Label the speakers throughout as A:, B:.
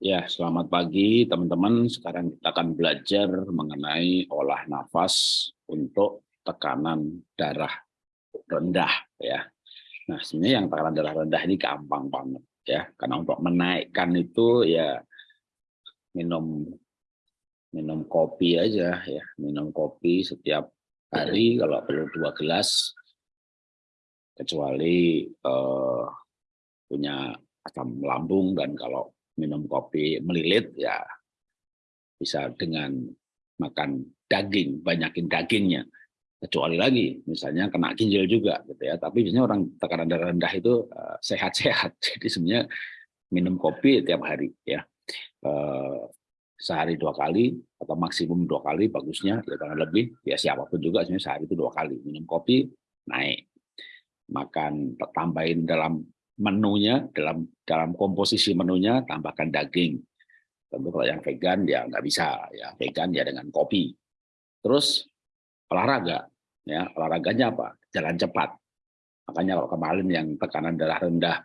A: Ya, selamat pagi teman-teman. Sekarang kita akan belajar mengenai olah nafas untuk tekanan darah rendah ya. Nah, sebenarnya yang tekanan darah rendah ini gampang banget ya. Karena untuk menaikkan itu ya minum minum kopi aja ya, minum kopi setiap hari kalau perlu dua gelas kecuali uh, punya asam lambung dan kalau minum kopi melilit ya bisa dengan makan daging, banyakin dagingnya. Kecuali lagi, misalnya kena ginjal juga, gitu ya. Tapi biasanya orang tekanan darah rendah itu eh, sehat-sehat. Uh, Jadi sebenarnya minum kopi tiap hari, ya. Uh, sehari dua kali atau maksimum dua kali bagusnya, ya jangan lebih. Ya siapa pun juga sebenarnya sehari itu dua kali minum kopi naik. Makan tambahin dalam menunya dalam dalam komposisi menunya tambahkan daging. Tentu kalau yang vegan ya nggak bisa ya vegan ya dengan kopi. Terus olahraga ya olahraganya apa? Jalan cepat. Makanya kalau kemarin yang tekanan darah rendah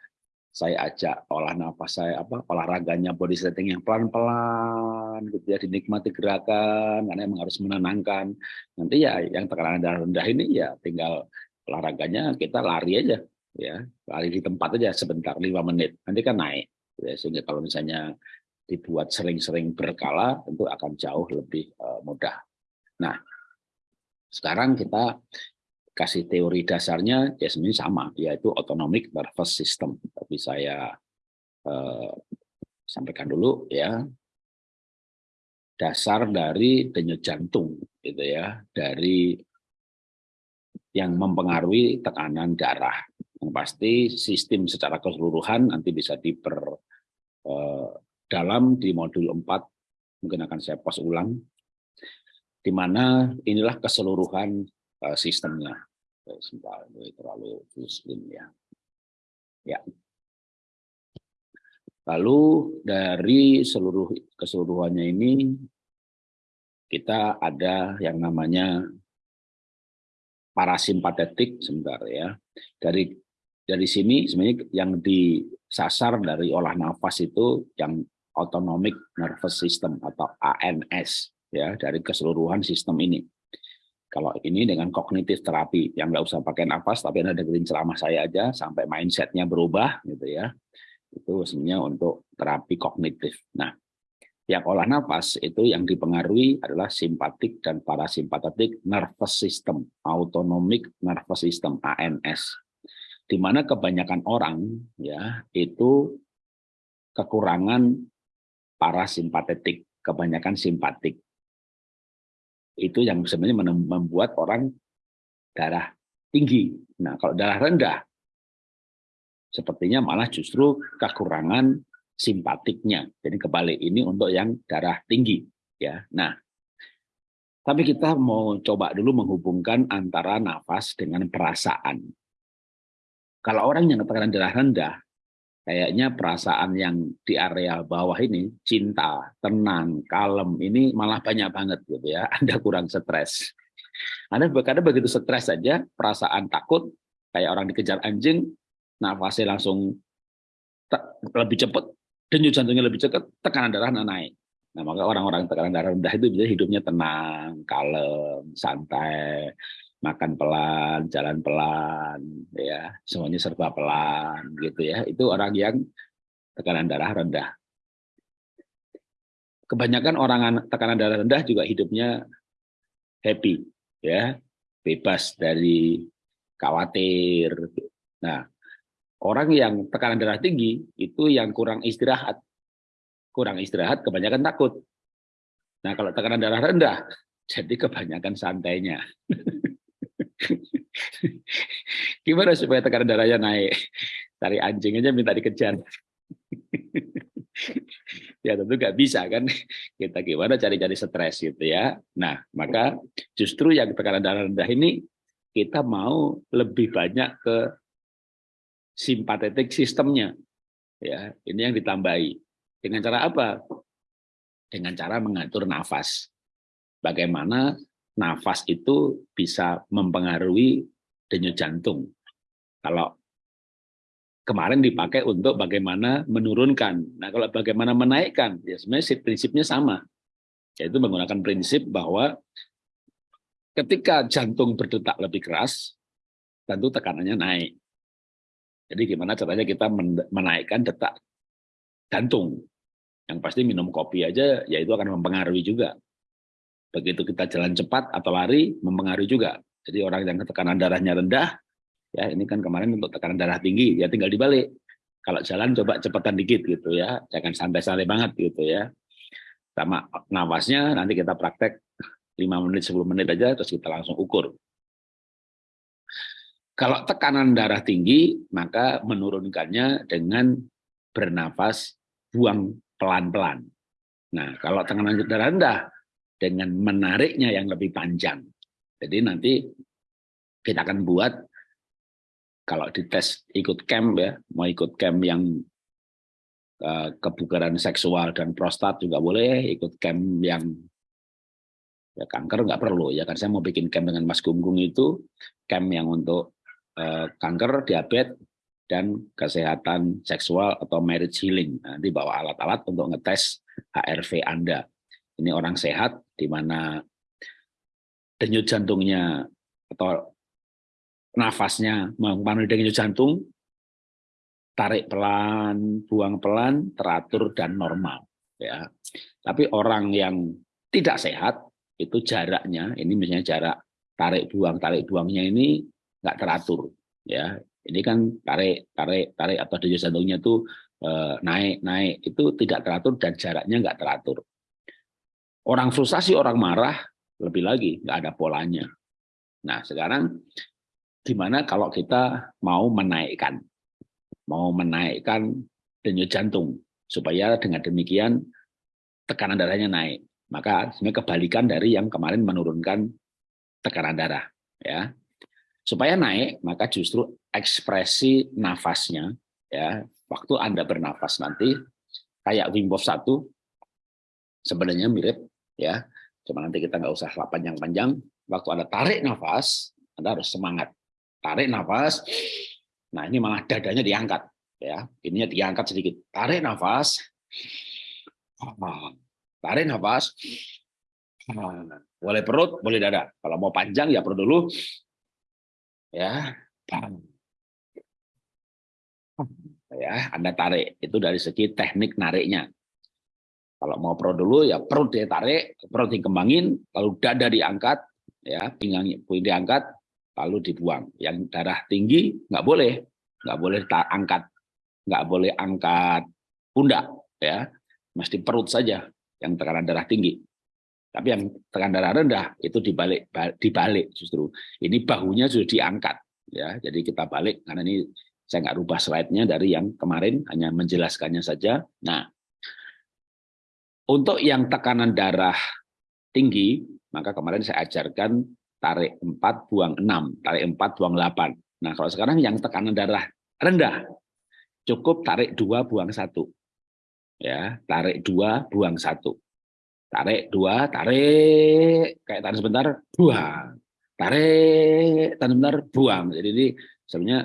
A: saya ajak olah nafas saya apa olahraganya body setting yang pelan-pelan gitu ya dinikmati gerakan karena emang harus menenangkan nanti ya yang tekanan darah rendah ini ya tinggal olahraganya kita lari aja ya lari di tempat aja sebentar lima menit nanti kan naik. Ya, sehingga kalau misalnya dibuat sering-sering berkala tentu akan jauh lebih uh, mudah. Nah sekarang kita kasih teori dasarnya ya sebenarnya sama yaitu autonomic nervous system. Tapi saya uh, sampaikan dulu ya. Dasar dari denyut jantung gitu ya dari yang mempengaruhi tekanan darah yang pasti sistem secara keseluruhan nanti bisa diper eh, dalam di modul 4 mungkin akan saya pos ulang di mana inilah keseluruhan eh, sistemnya. Sebentar terlalu muslim ya. Ya. Lalu dari seluruh keseluruhannya ini kita ada yang namanya parasimpatetik sebentar ya. Dari dari sini sebenarnya yang disasar dari olah nafas itu yang autonomic nervous system atau ANS ya dari keseluruhan sistem ini. Kalau ini dengan kognitif terapi yang nggak usah pakai nafas tapi ada dengerin ceramah saya aja sampai mindsetnya berubah gitu ya. Itu sebenarnya untuk terapi kognitif. Nah, yang olah nafas itu yang dipengaruhi adalah simpatik dan parasimpatetik nervous system, autonomic nervous system ANS di mana kebanyakan orang ya itu kekurangan parasimpatetik, kebanyakan simpatik. Itu yang sebenarnya membuat orang darah tinggi. Nah, kalau darah rendah, sepertinya malah justru kekurangan simpatiknya. Jadi kebalik ini untuk yang darah tinggi. ya. Nah, tapi kita mau coba dulu menghubungkan antara nafas dengan perasaan. Kalau orang yang tekanan darah rendah, kayaknya perasaan yang di area bawah ini, cinta, tenang, kalem, ini malah banyak banget gitu ya. Anda kurang stres. Anda kadang begitu stres saja, perasaan takut, kayak orang dikejar anjing, nafasnya langsung lebih cepat, denyut jantungnya lebih cepat, tekanan darah naik. Nah, maka orang-orang tekanan darah rendah itu bisa hidupnya tenang, kalem, santai, makan pelan, jalan pelan, ya semuanya serba pelan, gitu ya. Itu orang yang tekanan darah rendah. Kebanyakan orang tekanan darah rendah juga hidupnya happy, ya bebas dari khawatir. Nah, orang yang tekanan darah tinggi itu yang kurang istirahat, kurang istirahat, kebanyakan takut. Nah, kalau tekanan darah rendah, jadi kebanyakan santainya. Gimana supaya tekanan darahnya naik? Cari anjing aja minta dikejar. ya tentu nggak bisa kan? Kita gimana cari-cari stres gitu ya? Nah maka justru yang tekanan darah rendah ini kita mau lebih banyak ke simpatetik sistemnya. Ya ini yang ditambahi. Dengan cara apa? Dengan cara mengatur nafas. Bagaimana nafas itu bisa mempengaruhi denyut jantung. Kalau kemarin dipakai untuk bagaimana menurunkan. Nah, kalau bagaimana menaikkan, ya sebenarnya prinsipnya sama. Yaitu menggunakan prinsip bahwa ketika jantung berdetak lebih keras, tentu tekanannya naik. Jadi gimana caranya kita menaikkan detak jantung. Yang pasti minum kopi aja, ya itu akan mempengaruhi juga. Begitu kita jalan cepat atau lari, mempengaruhi juga. Jadi orang yang tekanan darahnya rendah, ya ini kan kemarin untuk tekanan darah tinggi, ya tinggal dibalik. Kalau jalan coba cepatan dikit gitu ya, jangan santai-santai banget gitu ya. Sama nafasnya nanti kita praktek 5 menit, 10 menit aja, terus kita langsung ukur. Kalau tekanan darah tinggi, maka menurunkannya dengan bernafas buang pelan-pelan. Nah, kalau tekanan darah rendah, dengan menariknya yang lebih panjang. Jadi nanti kita akan buat, kalau dites ikut camp ya, mau ikut camp yang uh, kebugaran seksual dan prostat juga boleh, ikut camp yang ya kanker nggak perlu ya kan saya mau bikin camp dengan Mas Gunggung itu camp yang untuk Eh, kanker, diabetes, dan kesehatan seksual atau marriage healing. Nanti bawa alat-alat untuk ngetes HRV Anda. Ini orang sehat, di mana denyut jantungnya atau nafasnya mempengaruhi denyut jantung, tarik pelan, buang pelan, teratur dan normal. Ya, tapi orang yang tidak sehat itu jaraknya, ini misalnya jarak tarik buang tarik buangnya ini nggak teratur ya ini kan tarik tarik tarik atau denyut jantungnya itu eh, naik naik itu tidak teratur dan jaraknya nggak teratur orang frustasi orang marah lebih lagi nggak ada polanya. Nah sekarang gimana kalau kita mau menaikkan? Mau menaikkan denyut jantung supaya dengan demikian tekanan darahnya naik. Maka sebenarnya kebalikan dari yang kemarin menurunkan tekanan darah ya. Supaya naik, maka justru ekspresi nafasnya, ya. Waktu Anda bernafas nanti, kayak Wim Hof 1, sebenarnya mirip, ya. Cuma nanti kita nggak usah panjang-panjang, waktu Anda tarik nafas, Anda harus semangat. Tarik nafas, nah ini malah dadanya diangkat, ya. Ininya diangkat sedikit. Tarik nafas, tarik nafas, boleh perut, boleh dada. Kalau mau panjang ya perut dulu, ya. Ya Anda tarik. Itu dari segi teknik nariknya kalau mau perut dulu ya perut ditarik perut dikembangin lalu dada diangkat ya pinggang diangkat lalu dibuang yang darah tinggi nggak boleh nggak boleh angkat nggak boleh angkat pundak ya mesti perut saja yang tekanan darah tinggi tapi yang tekan darah rendah itu dibalik dibalik justru. Ini bahunya sudah diangkat ya. Jadi kita balik karena ini saya nggak rubah slide-nya dari yang kemarin hanya menjelaskannya saja. Nah, untuk yang tekanan darah tinggi, maka kemarin saya ajarkan tarik 4 buang 6, tarik 4 buang 8. Nah, kalau sekarang yang tekanan darah rendah cukup tarik 2 buang 1. Ya, tarik 2 buang 1 tarik dua tarik kayak tarik sebentar buang tarik tarik sebentar buang jadi ini sebenarnya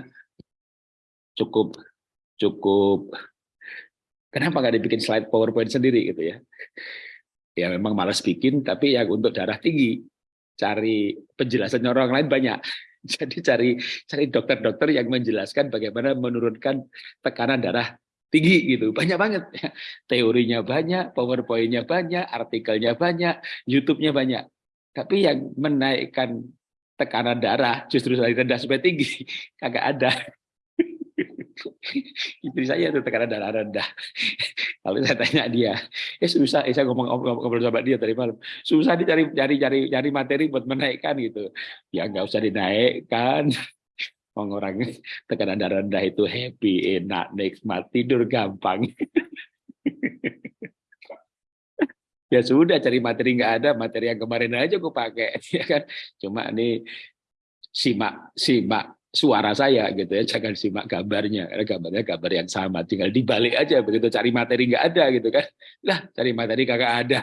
A: cukup cukup kenapa nggak dibikin slide powerpoint sendiri gitu ya? Ya memang malas bikin tapi yang untuk darah tinggi cari penjelasan orang lain banyak. Jadi cari cari dokter-dokter yang menjelaskan bagaimana menurunkan tekanan darah tinggi gitu. Banyak banget. Teorinya banyak powerpointnya banyak artikelnya banyak YouTube-nya banyak. Tapi yang menaikkan tekanan darah justru dari rendah sampai tinggi kagak ada istri saya itu tekanan darah rendah. Lalu saya tanya dia eh susah. Eh, saya ngomong ngobrol sama dia tadi malam. Susah dicari cari cari cari materi buat menaikkan gitu. Ya nggak usah dinaikkan. Orang tekanan darah rendah itu happy, enak, nikmat, tidur gampang. ya sudah cari materi nggak ada, materi yang kemarin aja aku pakai, ya kan? Cuma ini simak simak suara saya gitu ya, jangan simak gambarnya, karena gambarnya gambar yang sama, tinggal dibalik aja begitu. Cari materi nggak ada gitu kan, lah cari materi kagak ada.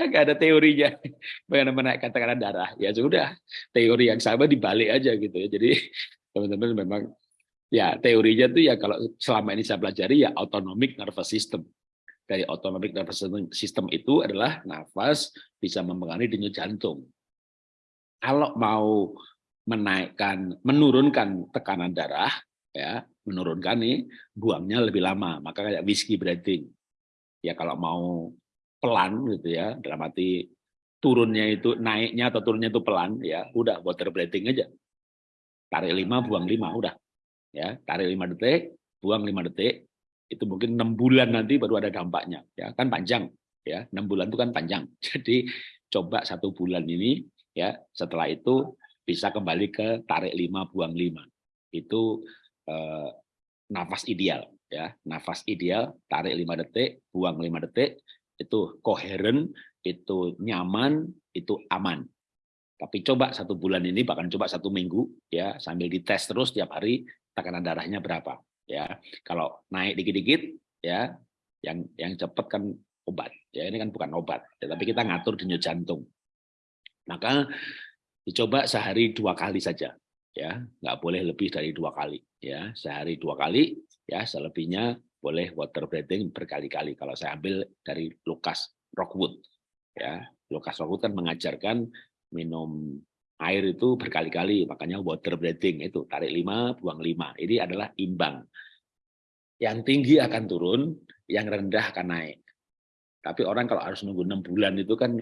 A: nggak ada teorinya. Bagaimana menaikkan tekanan darah. Ya sudah. Teori yang sama dibalik aja gitu ya. Jadi teman-teman memang ya teorinya tuh ya kalau selama ini saya pelajari ya autonomic nervous system. Dari autonomic nervous system itu adalah nafas bisa mempengaruhi denyut jantung kalau mau menaikkan menurunkan tekanan darah ya menurunkan nih buangnya lebih lama. Maka kayak whiskey breathing ya kalau mau pelan gitu ya dalam arti turunnya itu naiknya atau turunnya itu pelan ya udah water breathing aja. Tarik lima buang lima udah. Ya tarik lima detik buang lima detik itu mungkin enam bulan nanti baru ada dampaknya. Ya kan panjang. Ya enam bulan itu kan panjang. Jadi coba satu bulan ini ya setelah itu bisa kembali ke tarik lima buang lima. Itu eh, nafas ideal ya. Nafas ideal tarik lima detik buang lima detik itu koheren itu nyaman itu aman. Tapi coba satu bulan ini bahkan coba satu minggu ya sambil dites terus tiap hari tekanan darahnya berapa ya. Kalau naik dikit-dikit ya yang yang cepat kan obat ya. Ini kan bukan obat ya, tapi kita ngatur denyut jantung maka dicoba sehari dua kali saja ya nggak boleh lebih dari dua kali ya sehari dua kali ya selebihnya boleh water breathing berkali-kali kalau saya ambil dari Lukas Rockwood ya Lukas Rockwood kan mengajarkan minum air itu berkali-kali, makanya water breathing itu tarik lima, buang lima. Ini adalah imbang. Yang tinggi akan turun, yang rendah akan naik. Tapi orang kalau harus nunggu enam bulan itu kan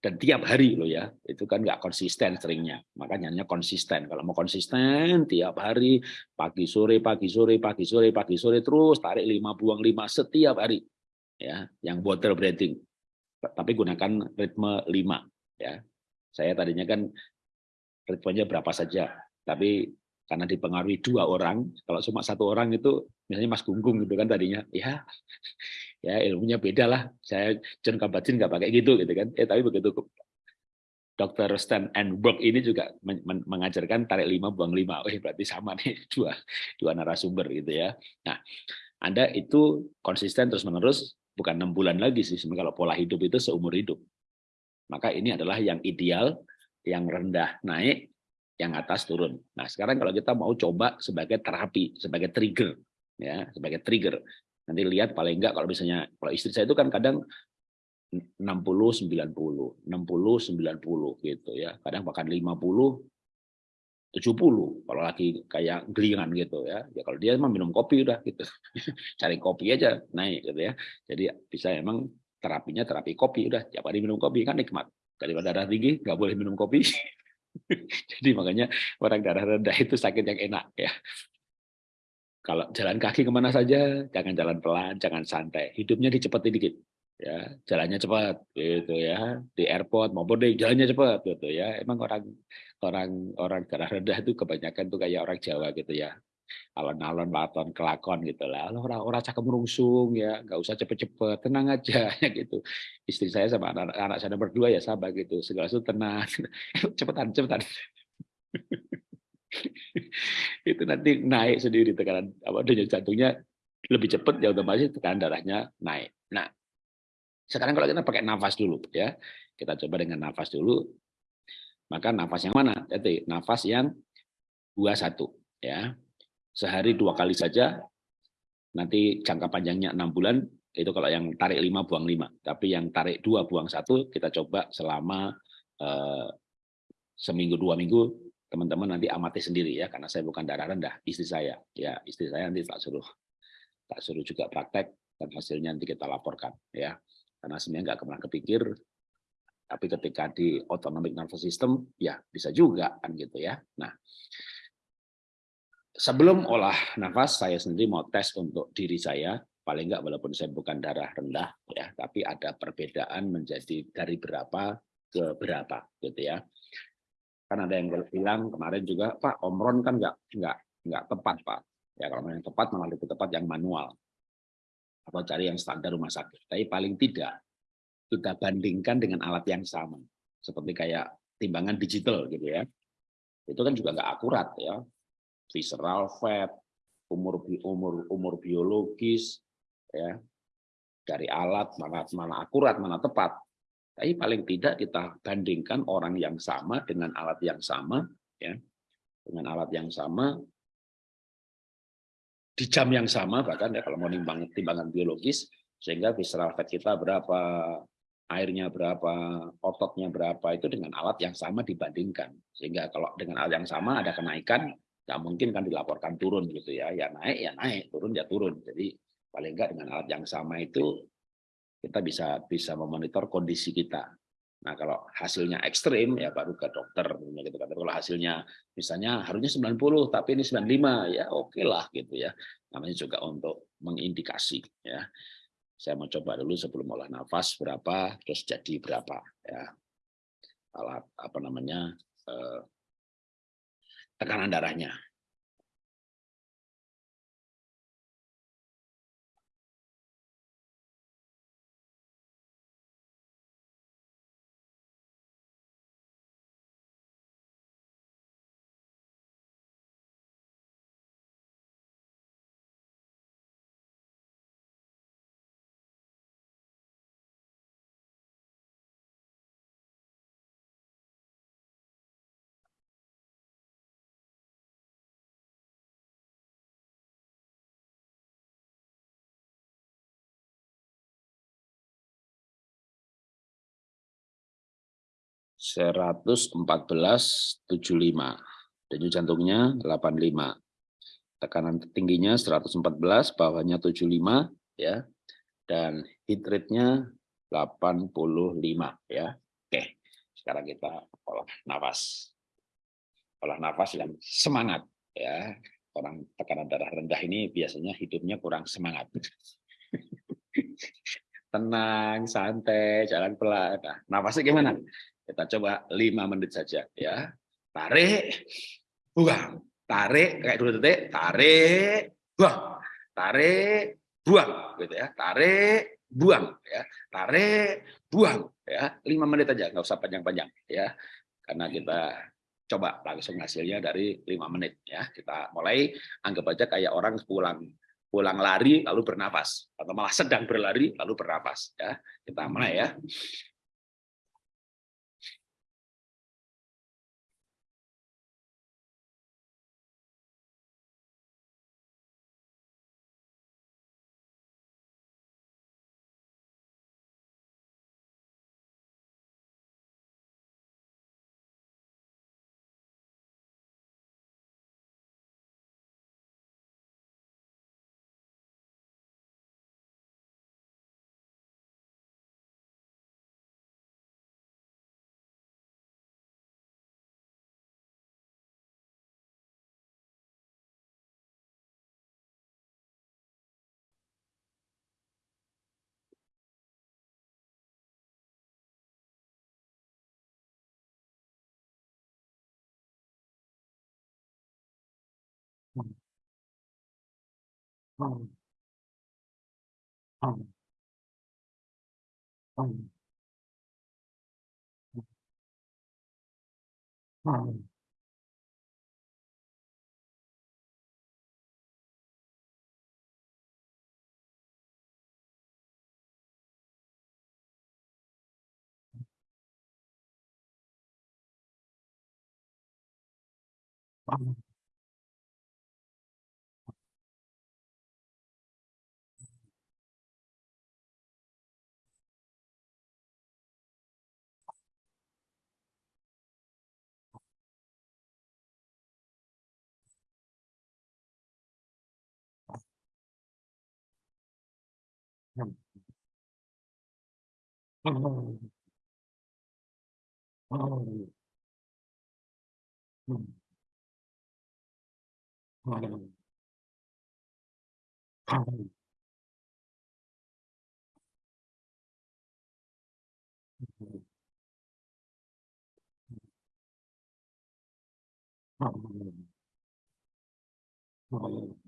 A: dan tiap hari loh ya, itu kan nggak konsisten seringnya. Makanya konsisten. Kalau mau konsisten tiap hari, pagi sore, pagi sore, pagi sore, pagi sore terus tarik lima, buang lima setiap hari. Ya, yang water breathing. Tapi gunakan ritme lima ya. Saya tadinya kan ritmenya berapa saja. Tapi karena dipengaruhi dua orang, kalau cuma satu orang itu, misalnya Mas Gunggung gitu kan tadinya, ya ya ilmunya beda lah. Saya John Kabat-Zinn nggak pakai gitu gitu kan. Eh tapi begitu Dr. Stan and Burke ini juga mengajarkan tarik lima buang lima. Oh berarti sama nih dua dua narasumber gitu ya. Nah, Anda itu konsisten terus menerus bukan enam bulan lagi sih. Kalau pola hidup itu seumur hidup. Maka ini adalah yang ideal yang rendah naik, yang atas turun. Nah, sekarang kalau kita mau coba sebagai terapi, sebagai trigger, ya, sebagai trigger. Nanti lihat paling enggak kalau misalnya kalau istri saya itu kan kadang 60 90, 60 90 gitu ya. Kadang bahkan 50 70 kalau lagi kayak gelingan gitu ya. Ya kalau dia emang minum kopi udah gitu. Cari kopi aja naik gitu ya. Jadi bisa emang terapinya terapi kopi udah tiap hari minum kopi kan nikmat daripada darah tinggi nggak boleh minum kopi. Jadi makanya orang darah rendah itu sakit yang enak ya. Kalau jalan kaki ke mana saja, jangan jalan pelan, jangan santai. Hidupnya dicepetin dikit. Ya, jalannya cepat gitu ya. Di airport maupun di jalannya cepat gitu ya. Emang orang orang orang darah rendah itu kebanyakan tuh kayak orang Jawa gitu ya alon-alon baton kelakon gitu lah. Orang orang cakep merungsung ya nggak usah cepet-cepet tenang aja gitu. Istri saya sama anak, anak saya berdua ya sabar gitu segala sesuatu tenang. Cepetan cepetan. Itu nanti naik sendiri tekanan apa denyut jantungnya lebih cepat ya otomatis tekanan darahnya naik. Nah sekarang kalau kita pakai nafas dulu ya kita coba dengan nafas dulu. Maka nafas yang mana? Jadi nafas yang dua satu ya sehari dua kali saja, nanti jangka panjangnya enam bulan, itu kalau yang tarik lima buang lima. Tapi yang tarik dua buang satu, kita coba selama eh, seminggu dua minggu, teman-teman nanti amati sendiri ya, karena saya bukan darah rendah, istri saya. Ya, istri saya nanti tak suruh tak suruh juga praktek, dan hasilnya nanti kita laporkan. ya Karena sebenarnya nggak pernah kepikir, tapi ketika di autonomic nervous system, ya bisa juga kan gitu ya. Nah, sebelum olah nafas saya sendiri mau tes untuk diri saya. Paling enggak walaupun saya bukan darah rendah ya tapi ada perbedaan menjadi dari berapa ke berapa gitu ya. Kan ada yang bilang kemarin juga Pak Omron kan enggak enggak enggak tepat Pak. Ya kalau yang tepat malah lebih tepat yang manual. Atau cari yang standar rumah sakit. Tapi paling tidak kita bandingkan dengan alat yang sama. Seperti kayak timbangan digital gitu ya. Itu kan juga enggak akurat ya visceral fat, umur umur umur biologis, ya. Dari alat mana mana akurat mana tepat. Tapi paling tidak kita bandingkan orang yang sama dengan alat yang sama, ya. Dengan alat yang sama di jam yang sama bahkan ya kalau mau nimbang timbangan biologis sehingga visceral fat kita berapa airnya berapa ototnya berapa itu dengan alat yang sama dibandingkan. Sehingga kalau dengan alat yang sama ada kenaikan nggak mungkin kan dilaporkan turun gitu ya ya naik ya naik turun ya turun jadi paling enggak dengan alat yang sama itu kita bisa bisa memonitor kondisi kita Nah, kalau hasilnya ekstrim ya baru ke dokter gitu kan. Kalau hasilnya misalnya harusnya 90 tapi ini 95 ya oke okay lah gitu ya. Namanya juga untuk mengindikasi ya. Saya mau coba dulu sebelum olah nafas berapa terus jadi berapa ya. Alat apa namanya eh, tekanan darahnya. 114,75. Denyut jantungnya 85. Tekanan tingginya 114, bawahnya 75 ya. Dan heat rate-nya 85 ya. Oke. Sekarang kita olah nafas. Olah nafas yang semangat ya. Orang tekanan darah rendah ini biasanya hidupnya kurang semangat. Tenang, santai, jalan pelan. Nah, nafasnya gimana? Kita coba lima menit saja ya. Tarik, buang. Tarik kayak dua detik, tarik, buang. Tarik, buang gitu ya. Tarik, buang ya. Tarik, buang ya. Lima menit aja, nggak usah panjang-panjang ya. Karena kita coba langsung hasilnya dari lima menit ya. Kita mulai anggap aja kayak orang pulang pulang lari lalu bernafas atau malah sedang berlari lalu bernafas ya. Kita mulai ya. 嗯嗯嗯嗯嗯。Oh. Oh. Oh. Oh. Oh. 哦，哦。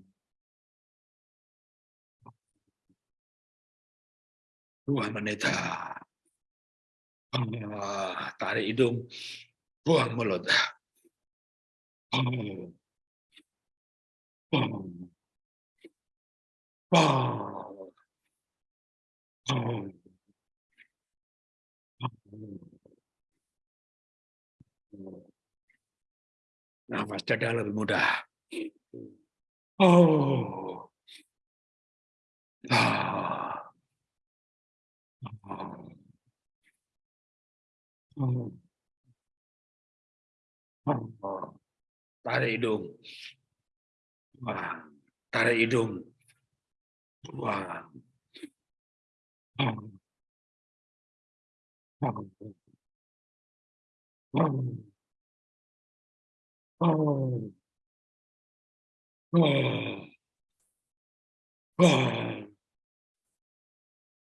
A: Dua menit. Tarik hidung, buang mulut. Nafas dada lebih mudah. Oh. Ah. Tarik hidung. Tarik hidung.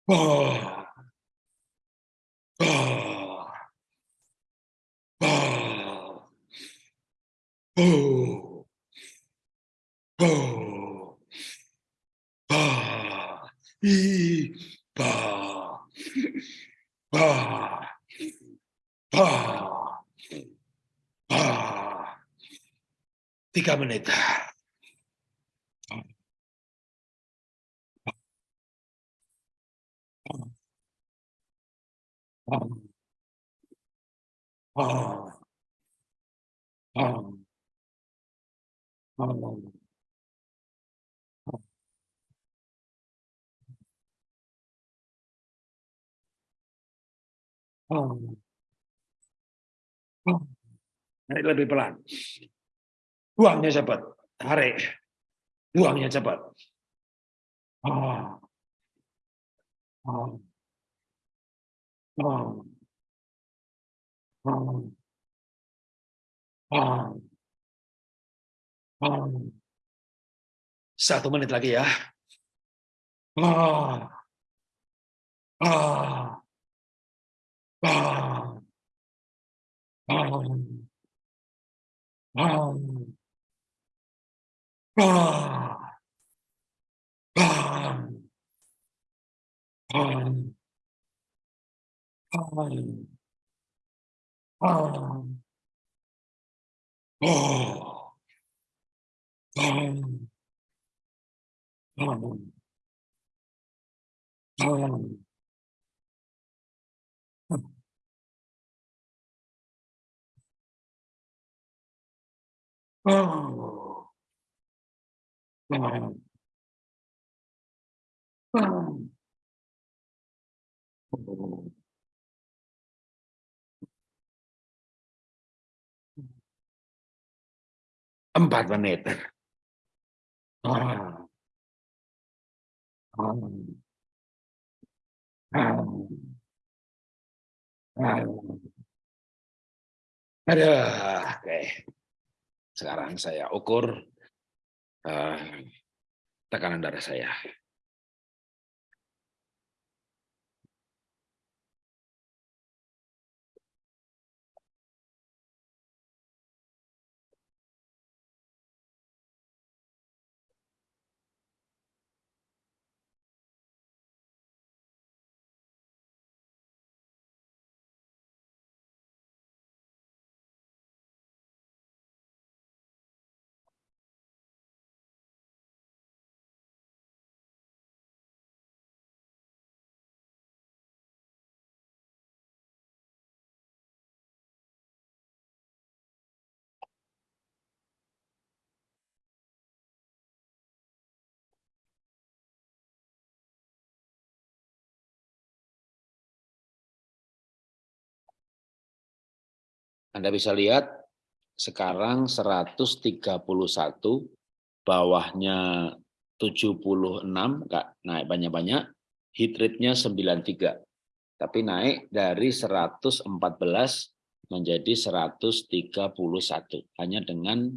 A: Oh tiga menit. Tiga menit. Naik lebih pelan. Buangnya cepat. Tarik. Buangnya cepat. Oh. Oh. Oh. Oh. Oh. Oh. Satu menit lagi ya. Oh. Oh. Oh. Oh. Ah. Ah. Ah. Ah. Ah. Oh. Ah. Oh. Oh. Oh. Empat menit. Oh. Oh. Oh. Oh. Aduh, oke. Sekarang saya ukur uh, tekanan darah saya. Anda bisa lihat sekarang 131, bawahnya 76, enggak naik banyak-banyak, hit rate-nya 93. Tapi naik dari 114 menjadi 131 hanya dengan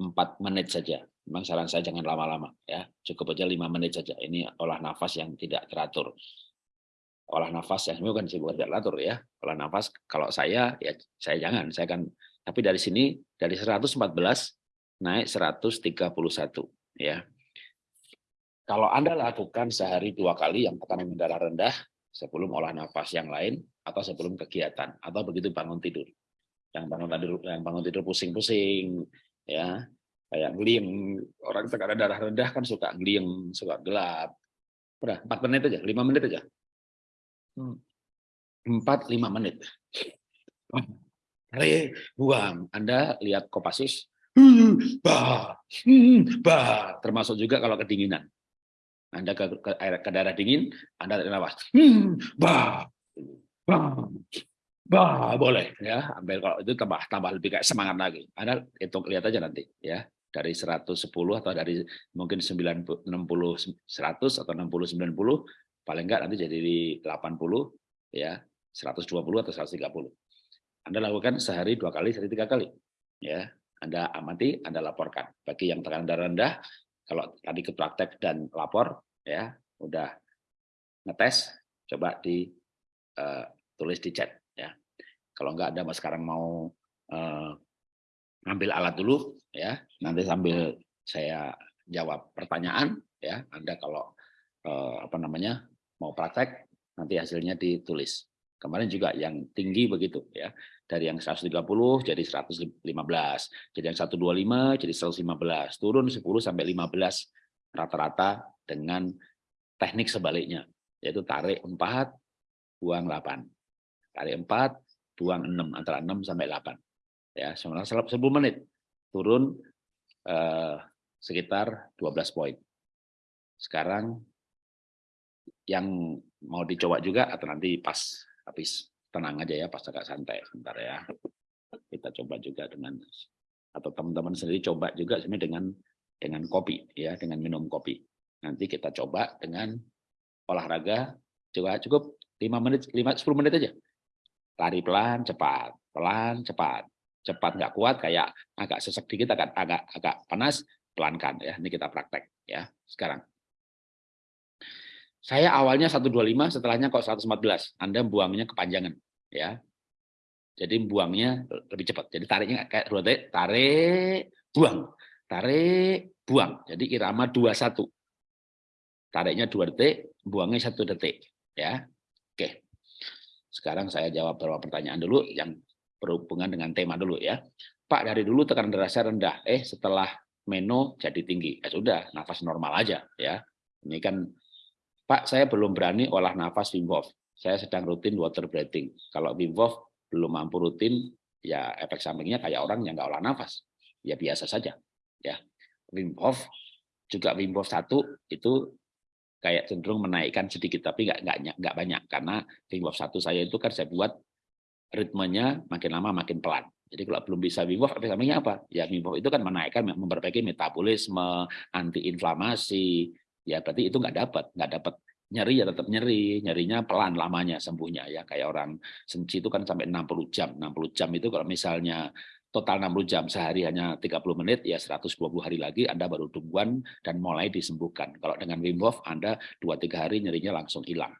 A: 4 menit saja. Memang saran saya jangan lama-lama ya, cukup aja 5 menit saja. Ini olah nafas yang tidak teratur olah nafas ya. Ini bukan sih bukan teratur ya. Olah nafas kalau saya ya saya jangan. Saya kan tapi dari sini dari 114 naik 131 ya. Kalau anda lakukan sehari dua kali yang tekanan darah rendah sebelum olah nafas yang lain atau sebelum kegiatan atau begitu bangun tidur. Yang bangun tidur yang bangun tidur pusing-pusing ya. Kayak ngeliang orang tekanan darah rendah kan suka ngeliang suka gelap. Udah empat menit aja lima menit aja empat lima menit. Tarik, buang. Anda lihat Kopassus, bah, termasuk juga kalau kedinginan. Anda ke, ke, ke daerah dingin, Anda tarik nafas, bah, bah, boleh ya. Ambil kalau itu tambah tambah lebih kayak semangat lagi. Anda hitung lihat aja nanti ya dari 110 atau dari mungkin 90 60 100 atau 60 90 paling enggak nanti jadi 80 ya 120 atau 130. Anda lakukan sehari dua kali, sehari tiga kali. Ya, Anda amati, Anda laporkan. Bagi yang tekanan darah rendah, kalau tadi ke praktek dan lapor, ya udah ngetes, coba di uh, tulis di chat. Ya, kalau enggak Anda sekarang mau uh, ngambil alat dulu, ya nanti sambil saya jawab pertanyaan, ya Anda kalau uh, apa namanya mau praktek nanti hasilnya ditulis. Kemarin juga yang tinggi begitu ya. Dari yang 130 jadi 115, jadi yang 125 jadi 115, turun 10 sampai 15 rata-rata dengan teknik sebaliknya, yaitu tarik 4 buang 8. Tarik 4 buang 6 antara 6 sampai 8. Ya, selama 10 menit turun eh, sekitar 12 poin. Sekarang yang mau dicoba juga atau nanti pas habis tenang aja ya pas agak santai sebentar ya. Kita coba juga dengan atau teman-teman sendiri coba juga sebenarnya dengan dengan kopi ya dengan minum kopi. Nanti kita coba dengan olahraga coba cukup 5 menit 5 10 menit aja. Lari pelan cepat pelan cepat. Cepat nggak kuat kayak agak sesek dikit agak agak agak panas pelankan ya ini kita praktek ya sekarang saya awalnya 125, setelahnya kok 114. Anda buangnya kepanjangan, ya. Jadi buangnya lebih cepat. Jadi tariknya kayak dua detik, tarik, buang, tarik, buang. Jadi irama 21. Tariknya dua detik, buangnya satu detik, ya. Oke. Sekarang saya jawab beberapa pertanyaan dulu yang berhubungan dengan tema dulu ya. Pak dari dulu tekanan darah rendah, eh setelah meno jadi tinggi. Ya sudah, nafas normal aja ya. Ini kan Pak, saya belum berani olah nafas Wim Hof. Saya sedang rutin water breathing. Kalau Wim Hof belum mampu rutin, ya efek sampingnya kayak orang yang nggak olah nafas. Ya biasa saja. Ya, Wim Hof juga Wim Hof satu itu kayak cenderung menaikkan sedikit, tapi nggak banyak karena Wim Hof satu saya itu kan saya buat ritmenya makin lama makin pelan. Jadi kalau belum bisa Wim Hof, efek sampingnya apa? Ya Wim Hof itu kan menaikkan, memperbaiki metabolisme, anti-inflamasi, ya berarti itu nggak dapat nggak dapat nyeri ya tetap nyeri. Nyerinya pelan lamanya sembuhnya ya. Kayak orang senci itu kan sampai 60 jam. 60 jam itu kalau misalnya total 60 jam sehari hanya 30 menit ya 120 hari lagi Anda baru tungguan dan mulai disembuhkan. Kalau dengan Wim Hof Anda 2-3 hari nyerinya langsung hilang.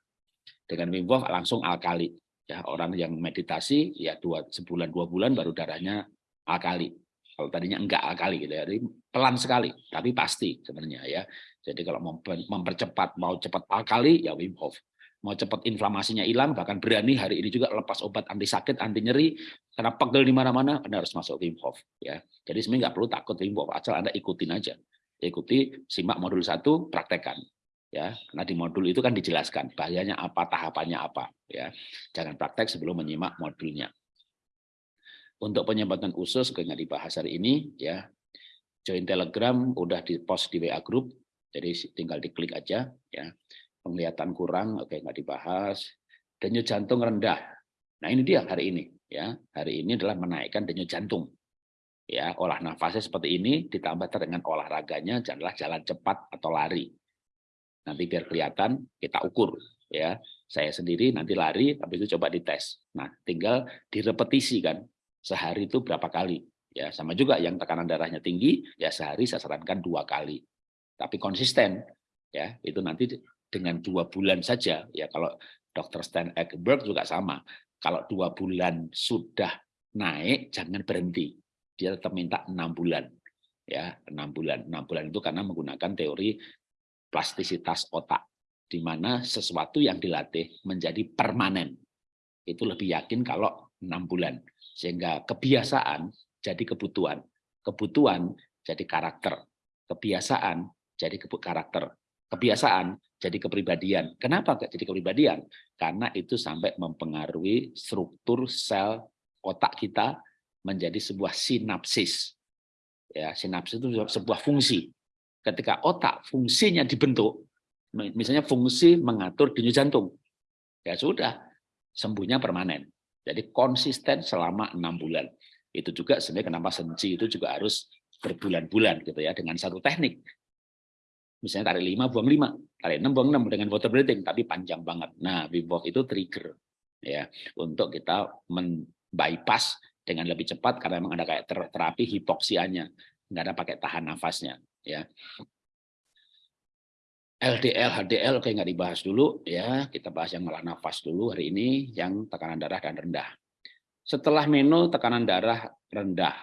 A: Dengan Wim Hof langsung alkali. Ya orang yang meditasi ya dua sebulan dua bulan baru darahnya alkali. Kalau tadinya enggak alkali gitu ya jadi pelan sekali tapi pasti sebenarnya ya jadi kalau mau mempercepat, mau cepat alkali, ya Wim Hof. Mau cepat inflamasinya hilang, bahkan berani hari ini juga lepas obat anti sakit, anti nyeri, karena pegel di mana-mana, Anda harus masuk Wim Hof. Ya. Jadi sebenarnya nggak perlu takut Wim Hof, asal Anda ikutin aja. Ikuti, simak modul satu, praktekkan. Ya, karena di modul itu kan dijelaskan bahayanya apa, tahapannya apa. Ya, jangan praktek sebelum menyimak modulnya. Untuk penyebatan usus, nggak dibahas hari ini, ya join Telegram udah di post di WA Group jadi tinggal diklik aja ya. Penglihatan kurang, oke nggak dibahas. Denyut jantung rendah. Nah ini dia hari ini ya. Hari ini adalah menaikkan denyut jantung. Ya, olah nafasnya seperti ini ditambah dengan olahraganya adalah jalan cepat atau lari. Nanti biar kelihatan kita ukur ya. Saya sendiri nanti lari tapi itu coba dites. Nah, tinggal direpetisi kan. Sehari itu berapa kali? Ya, sama juga yang tekanan darahnya tinggi, ya sehari saya sarankan dua kali tapi konsisten ya. Itu nanti dengan dua bulan saja ya. Kalau dokter Stan Egberg juga sama. Kalau dua bulan sudah naik jangan berhenti. Dia tetap minta enam bulan ya. Enam bulan. Enam bulan itu karena menggunakan teori plastisitas otak di mana sesuatu yang dilatih menjadi permanen. Itu lebih yakin kalau enam bulan. Sehingga kebiasaan jadi kebutuhan. Kebutuhan jadi karakter. Kebiasaan jadi karakter. Kebiasaan jadi kepribadian. Kenapa jadi kepribadian? Karena itu sampai mempengaruhi struktur sel otak kita menjadi sebuah sinapsis. Ya, sinapsis itu sebuah fungsi. Ketika otak fungsinya dibentuk, misalnya fungsi mengatur denyut jantung, ya sudah sembuhnya permanen. Jadi konsisten selama enam bulan. Itu juga sebenarnya kenapa senci itu juga harus berbulan-bulan gitu ya dengan satu teknik. Misalnya tarik lima buang lima, tarik enam buang enam dengan water breathing, tapi panjang banget. Nah, Wim itu trigger ya untuk kita men-bypass dengan lebih cepat karena memang ada kayak terapi hipoksianya, nggak ada pakai tahan nafasnya ya. LDL, HDL oke nggak dibahas dulu ya, kita bahas yang malah nafas dulu hari ini yang tekanan darah dan rendah. Setelah menu tekanan darah rendah.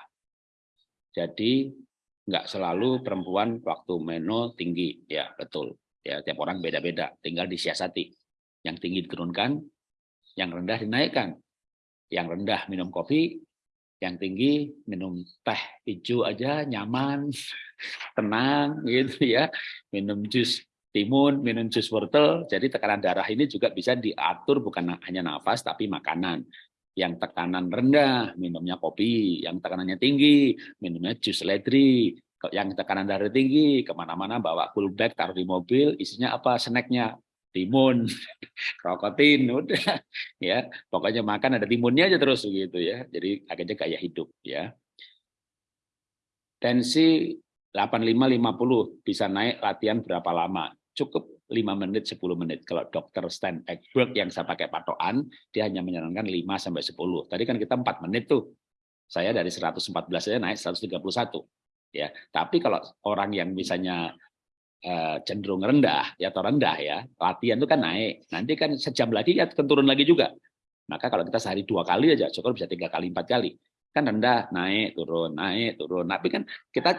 A: Jadi nggak selalu perempuan waktu menu tinggi, ya betul. Ya tiap orang beda-beda, tinggal disiasati. Yang tinggi diturunkan, yang rendah dinaikkan. Yang rendah minum kopi, yang tinggi minum teh hijau aja nyaman, tenang gitu ya. Minum jus timun, minum jus wortel. Jadi tekanan darah ini juga bisa diatur bukan hanya nafas tapi makanan. Yang tekanan rendah, minumnya kopi. Yang tekanannya tinggi, minumnya jus ledri. Yang tekanan darah tinggi, ke mana-mana bawa cool bag, taruh di mobil, isinya apa? Snacknya timun, krokotin, udah ya. Pokoknya makan ada timunnya aja terus gitu ya. Jadi akhirnya kayak hidup ya. Tensi 85-50 bisa naik latihan berapa lama? cukup 5 menit, 10 menit. Kalau dokter Stan Ekberg yang saya pakai patokan, dia hanya menyarankan 5 sampai 10. Tadi kan kita 4 menit tuh. Saya dari 114 saya naik 131. Ya, tapi kalau orang yang misalnya uh, cenderung rendah ya atau rendah ya, latihan itu kan naik. Nanti kan sejam lagi ya turun lagi juga. Maka kalau kita sehari dua kali aja, cukup bisa tiga kali, empat kali. Kan rendah, naik, turun, naik, turun. Tapi kan kita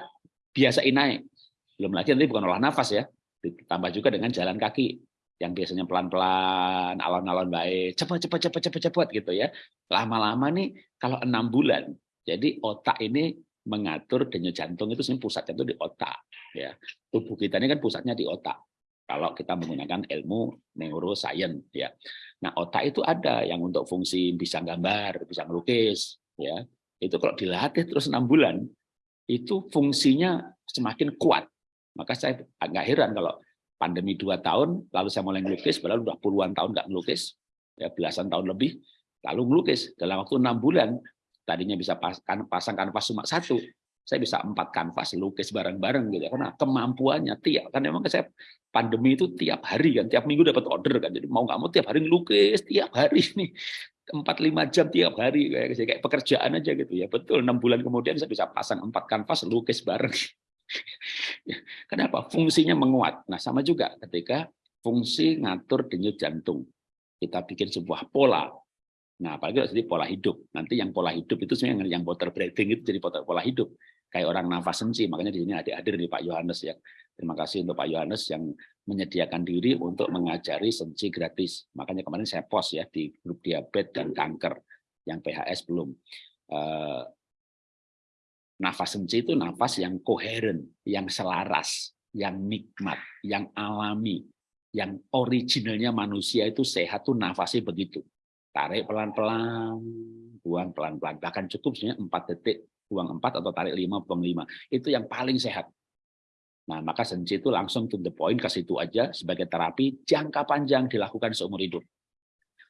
A: biasain naik. Belum lagi nanti bukan olah nafas ya, ditambah juga dengan jalan kaki yang biasanya pelan-pelan, alon-alon baik, cepat, cepat, cepat, cepat, cepat gitu ya. Lama-lama nih kalau enam bulan, jadi otak ini mengatur denyut jantung itu sebenarnya pusatnya itu di otak. Ya, tubuh kita ini kan pusatnya di otak. Kalau kita menggunakan ilmu neuroscience, ya. Nah, otak itu ada yang untuk fungsi bisa gambar, bisa melukis, ya. Itu kalau dilatih terus enam bulan, itu fungsinya semakin kuat maka saya agak heran kalau pandemi dua tahun, lalu saya mulai melukis, padahal sudah puluhan tahun nggak melukis, ya belasan tahun lebih, lalu melukis dalam waktu enam bulan, tadinya bisa pasang, pasang kanvas cuma satu, saya bisa empat kanvas lukis bareng-bareng gitu. Karena kemampuannya tiap kan memang saya pandemi itu tiap hari kan tiap minggu dapat order kan. Jadi mau nggak mau tiap hari lukis tiap hari nih empat lima jam tiap hari kayak kayak pekerjaan aja gitu. Ya betul enam bulan kemudian saya bisa pasang empat kanvas lukis bareng Kenapa? Fungsinya menguat. Nah, sama juga ketika fungsi ngatur denyut jantung. Kita bikin sebuah pola. Nah, apalagi jadi pola hidup. Nanti yang pola hidup itu sebenarnya yang water breathing itu jadi pola hidup. Kayak orang nafas sensi. Makanya di sini ada hadir nih Pak Yohanes ya. Terima kasih untuk Pak Yohanes yang menyediakan diri untuk mengajari sensi gratis. Makanya kemarin saya post ya di grup diabetes dan kanker yang PHS belum. Eh, Nafas senci itu nafas yang koheren, yang selaras, yang nikmat, yang alami, yang originalnya manusia itu sehat tuh nafasnya begitu. Tarik pelan-pelan, buang pelan-pelan. Bahkan cukup sebenarnya 4 detik, buang 4 atau tarik 5, buang 5. Itu yang paling sehat. Nah, maka senci itu langsung to the point ke situ aja sebagai terapi jangka panjang dilakukan seumur hidup.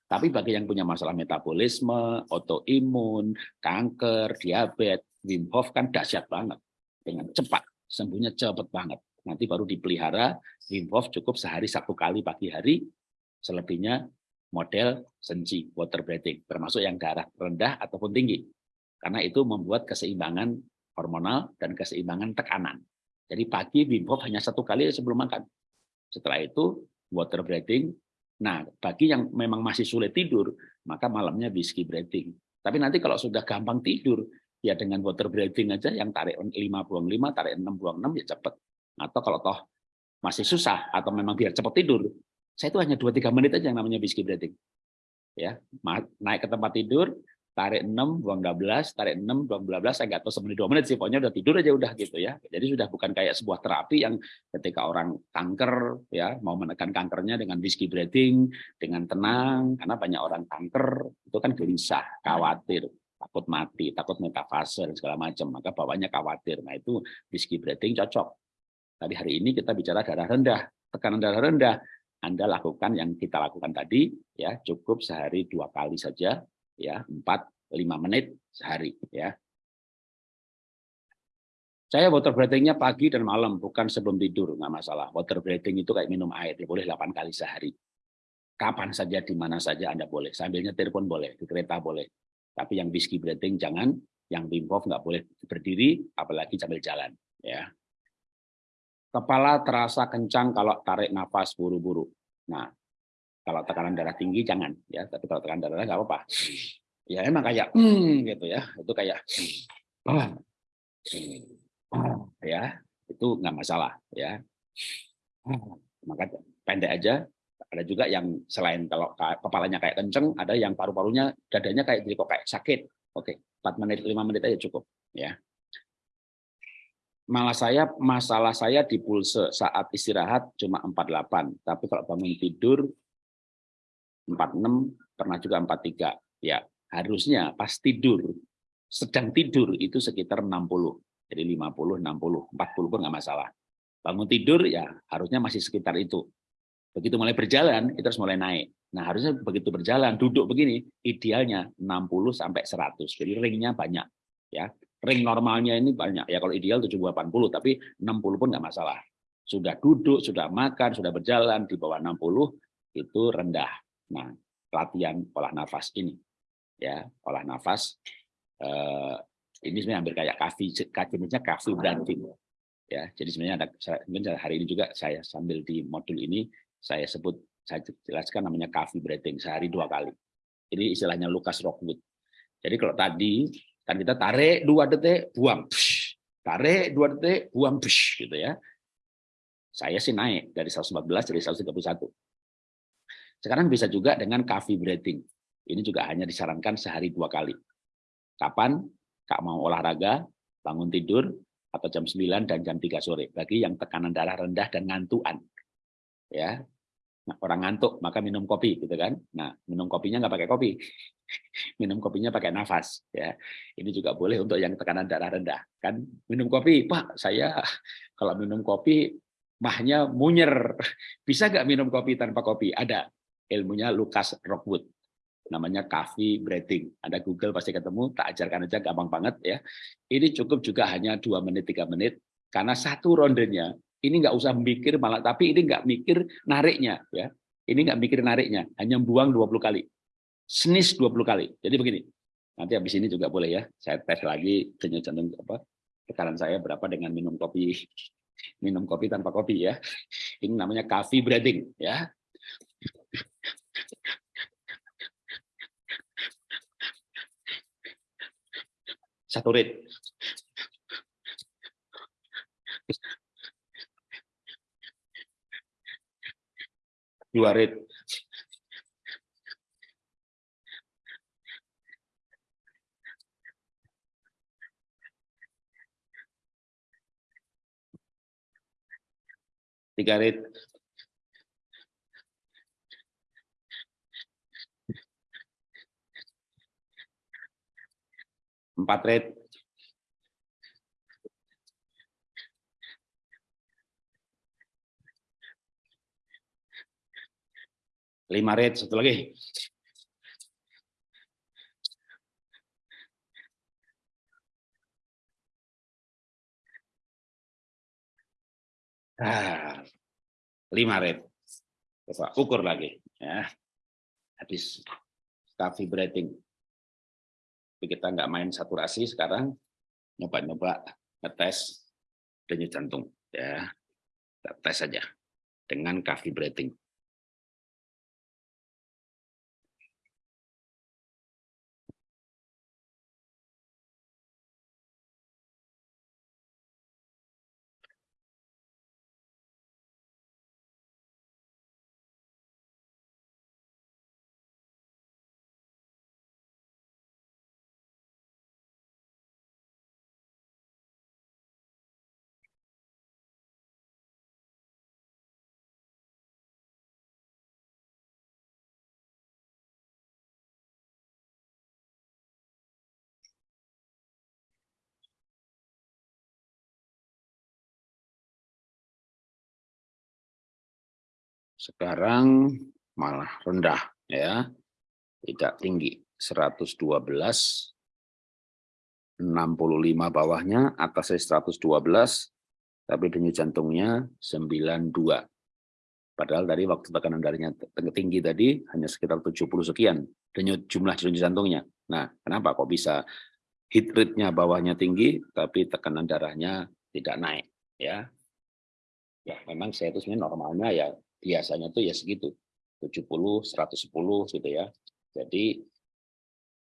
A: Tapi bagi yang punya masalah metabolisme, autoimun, kanker, diabetes, Wim Hof kan dahsyat banget. Dengan cepat sembuhnya cepat banget. Nanti baru dipelihara Wim Hof cukup sehari satu kali pagi hari selebihnya model senji water breathing termasuk yang darah rendah ataupun tinggi. Karena itu membuat keseimbangan hormonal dan keseimbangan tekanan. Jadi pagi Wim Hof hanya satu kali sebelum makan. Setelah itu water breathing. Nah bagi yang memang masih sulit tidur maka malamnya whiskey breathing. Tapi nanti kalau sudah gampang tidur ya dengan water breathing aja yang tarik 5 buang 5, tarik 6 buang 6 ya cepat. Atau kalau toh masih susah atau memang biar cepat tidur, saya itu hanya 2-3 menit aja yang namanya whiskey breathing. Ya, naik ke tempat tidur, tarik 6, buang 12, tarik 6, buang 12, saya nggak tahu semenit 2 menit sih, pokoknya udah tidur aja udah gitu ya. Jadi sudah bukan kayak sebuah terapi yang ketika orang kanker ya mau menekan kankernya dengan whiskey breathing, dengan tenang, karena banyak orang kanker itu kan gelisah, khawatir takut mati, takut metafase dan segala macam, maka bawahnya khawatir. Nah itu whiskey breathing cocok. Tapi hari ini kita bicara darah rendah, tekanan darah rendah. Anda lakukan yang kita lakukan tadi, ya cukup sehari dua kali saja, ya empat lima menit sehari, ya. Saya water breathing-nya pagi dan malam, bukan sebelum tidur, nggak masalah. Water breathing itu kayak minum air, ya boleh 8 kali sehari. Kapan saja, di mana saja Anda boleh. Sambil nyetir pun boleh, di kereta boleh. Tapi yang whiskey breathing jangan, yang Wim Hof nggak boleh berdiri, apalagi sambil jalan. Ya. Kepala terasa kencang kalau tarik nafas buru-buru. Nah, kalau tekanan darah tinggi jangan, ya. Tapi kalau tekanan darah nggak apa-apa. Ya emang kayak hmm, gitu ya, itu kayak oh, ya itu nggak masalah ya. Maka pendek aja, ada juga yang selain kalau kepalanya kayak kenceng, ada yang paru-parunya, dadanya kayak jadi kok kayak sakit. Oke, 4 menit, 5 menit aja cukup. ya. Malah saya, masalah saya di pulse saat istirahat cuma 48, tapi kalau bangun tidur 46, pernah juga 43. Ya, harusnya pas tidur, sedang tidur itu sekitar 60. Jadi 50, 60, 40 pun nggak masalah. Bangun tidur ya harusnya masih sekitar itu. Begitu mulai berjalan, itu harus mulai naik. Nah, harusnya begitu berjalan, duduk begini, idealnya 60 sampai 100. Jadi ringnya banyak. ya Ring normalnya ini banyak. Ya kalau ideal 70 80, tapi 60 pun nggak masalah. Sudah duduk, sudah makan, sudah berjalan di bawah 60 itu rendah. Nah, latihan olah nafas ini. Ya, olah nafas eh, ini sebenarnya hampir kayak kafe, jenisnya kafe branding. Ya, jadi sebenarnya ada hari ini juga saya sambil di modul ini saya sebut, saya jelaskan namanya coffee breathing sehari dua kali. Ini istilahnya Lucas Rockwood. Jadi kalau tadi kan kita tarik dua detik, buang, psh. tarik dua detik, buang, psh, gitu ya. Saya sih naik dari 114 jadi 131. Sekarang bisa juga dengan coffee breathing. Ini juga hanya disarankan sehari dua kali. Kapan? Kak mau olahraga, bangun tidur, atau jam 9 dan jam 3 sore. Bagi yang tekanan darah rendah dan ngantuan. Ya, Nah, orang ngantuk maka minum kopi gitu kan. Nah, minum kopinya nggak pakai kopi. minum kopinya pakai nafas ya. Ini juga boleh untuk yang tekanan darah rendah. Kan minum kopi, Pak, saya kalau minum kopi mahnya munyer. Bisa nggak minum kopi tanpa kopi? Ada. Ilmunya Lucas Rockwood. Namanya coffee breathing. Ada Google pasti ketemu, tak ajarkan aja gampang banget ya. Ini cukup juga hanya dua menit, tiga menit. Karena satu rondenya ini nggak usah mikir malah tapi ini nggak mikir nariknya ya. Ini nggak mikir nariknya hanya buang 20 kali. Snis 20 kali. Jadi begini nanti habis ini juga boleh ya saya tes lagi jantung apa tekanan saya berapa dengan minum kopi minum kopi tanpa kopi ya. Ini namanya coffee breathing ya. Satu dua red, tiga red, empat red lima red satu lagi. Ah, lima red coba ukur lagi ya. Habis coffee breathing tapi kita nggak main saturasi sekarang. Nyoba-nyoba ngetes denyut jantung ya. Kita tes saja dengan coffee breathing sekarang malah rendah ya. Tidak tinggi 112 65 bawahnya, atasnya 112, tapi denyut jantungnya 92. Padahal tadi waktu tekanan darahnya tinggi tadi hanya sekitar 70 sekian denyut jumlah denyut jantungnya. Nah, kenapa kok bisa heat rate-nya bawahnya tinggi tapi tekanan darahnya tidak naik ya? Ya, memang saya itu sebenarnya normalnya ya biasanya tuh ya segitu. 70, 110 gitu ya. Jadi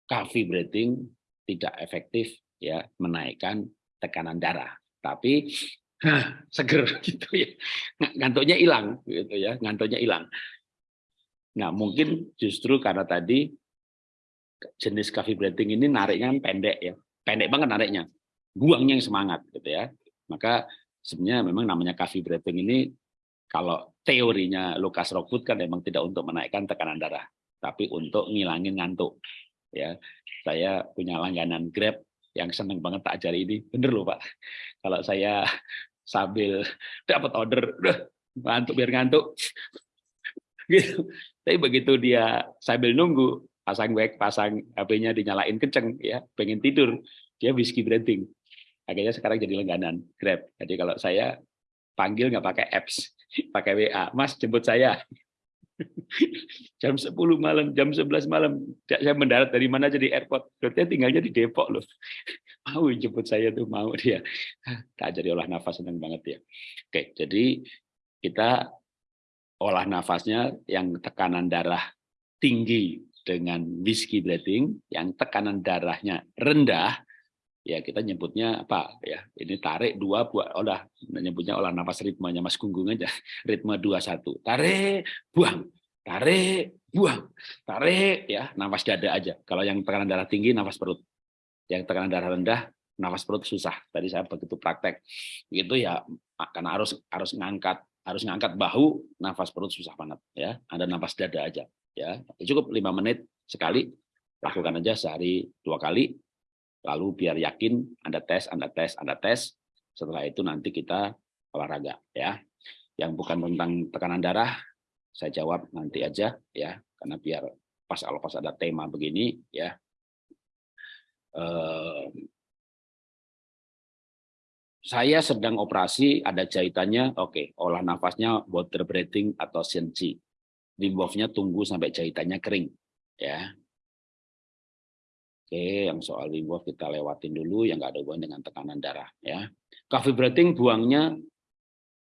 A: coffee breathing tidak efektif ya menaikkan tekanan darah. Tapi seger gitu ya. Ngantuknya hilang gitu ya, ngantuknya hilang. Nah, mungkin justru karena tadi jenis coffee breathing ini nariknya kan pendek ya. Pendek banget nariknya. Buangnya yang semangat gitu ya. Maka sebenarnya memang namanya coffee breathing ini kalau teorinya Lucas Rockwood kan memang tidak untuk menaikkan tekanan darah, tapi untuk ngilangin ngantuk. Ya, saya punya langganan Grab yang seneng banget tak ajari ini. Bener loh Pak. Kalau saya sambil dapat order, ngantuk biar ngantuk. Gitu. Tapi begitu dia sambil nunggu, pasang wek, pasang HP-nya dinyalain kenceng, ya pengen tidur, dia whiskey breathing. Akhirnya sekarang jadi langganan Grab. Jadi kalau saya panggil nggak pakai apps, pakai WA, Mas jemput saya jam 10 malam, jam 11 malam, saya mendarat dari mana jadi airport, berarti tinggalnya di Depok loh. Mau jemput saya tuh, mau dia. Tak jadi olah nafas, senang banget ya. Oke, jadi kita olah nafasnya yang tekanan darah tinggi dengan whiskey breathing, yang tekanan darahnya rendah, ya kita nyebutnya apa ya? Ini tarik dua buat olah nyebutnya olah nafas ritmenya Mas Gunggung aja. Ritme dua satu. Tarik buang. Tarik buang. Tarik ya nafas dada aja. Kalau yang tekanan darah tinggi nafas perut. Yang tekanan darah rendah nafas perut susah. Tadi saya begitu praktek. Itu ya karena harus harus ngangkat harus ngangkat bahu nafas perut susah banget ya. Ada nafas dada aja ya. Cukup lima menit sekali lakukan aja sehari dua kali Lalu biar yakin Anda tes, Anda tes, Anda tes. Setelah itu nanti kita olahraga ya. Yang bukan tentang tekanan darah, saya jawab nanti aja ya, karena biar pas kalau pas ada tema begini ya. Saya sedang operasi, ada jahitannya, oke, okay, olah nafasnya water breathing atau sensi. Wim tunggu sampai jahitannya kering, ya. Oke, yang soal Hof kita lewatin dulu, yang nggak ada hubungan dengan tekanan darah. ya. Coffee breathing buangnya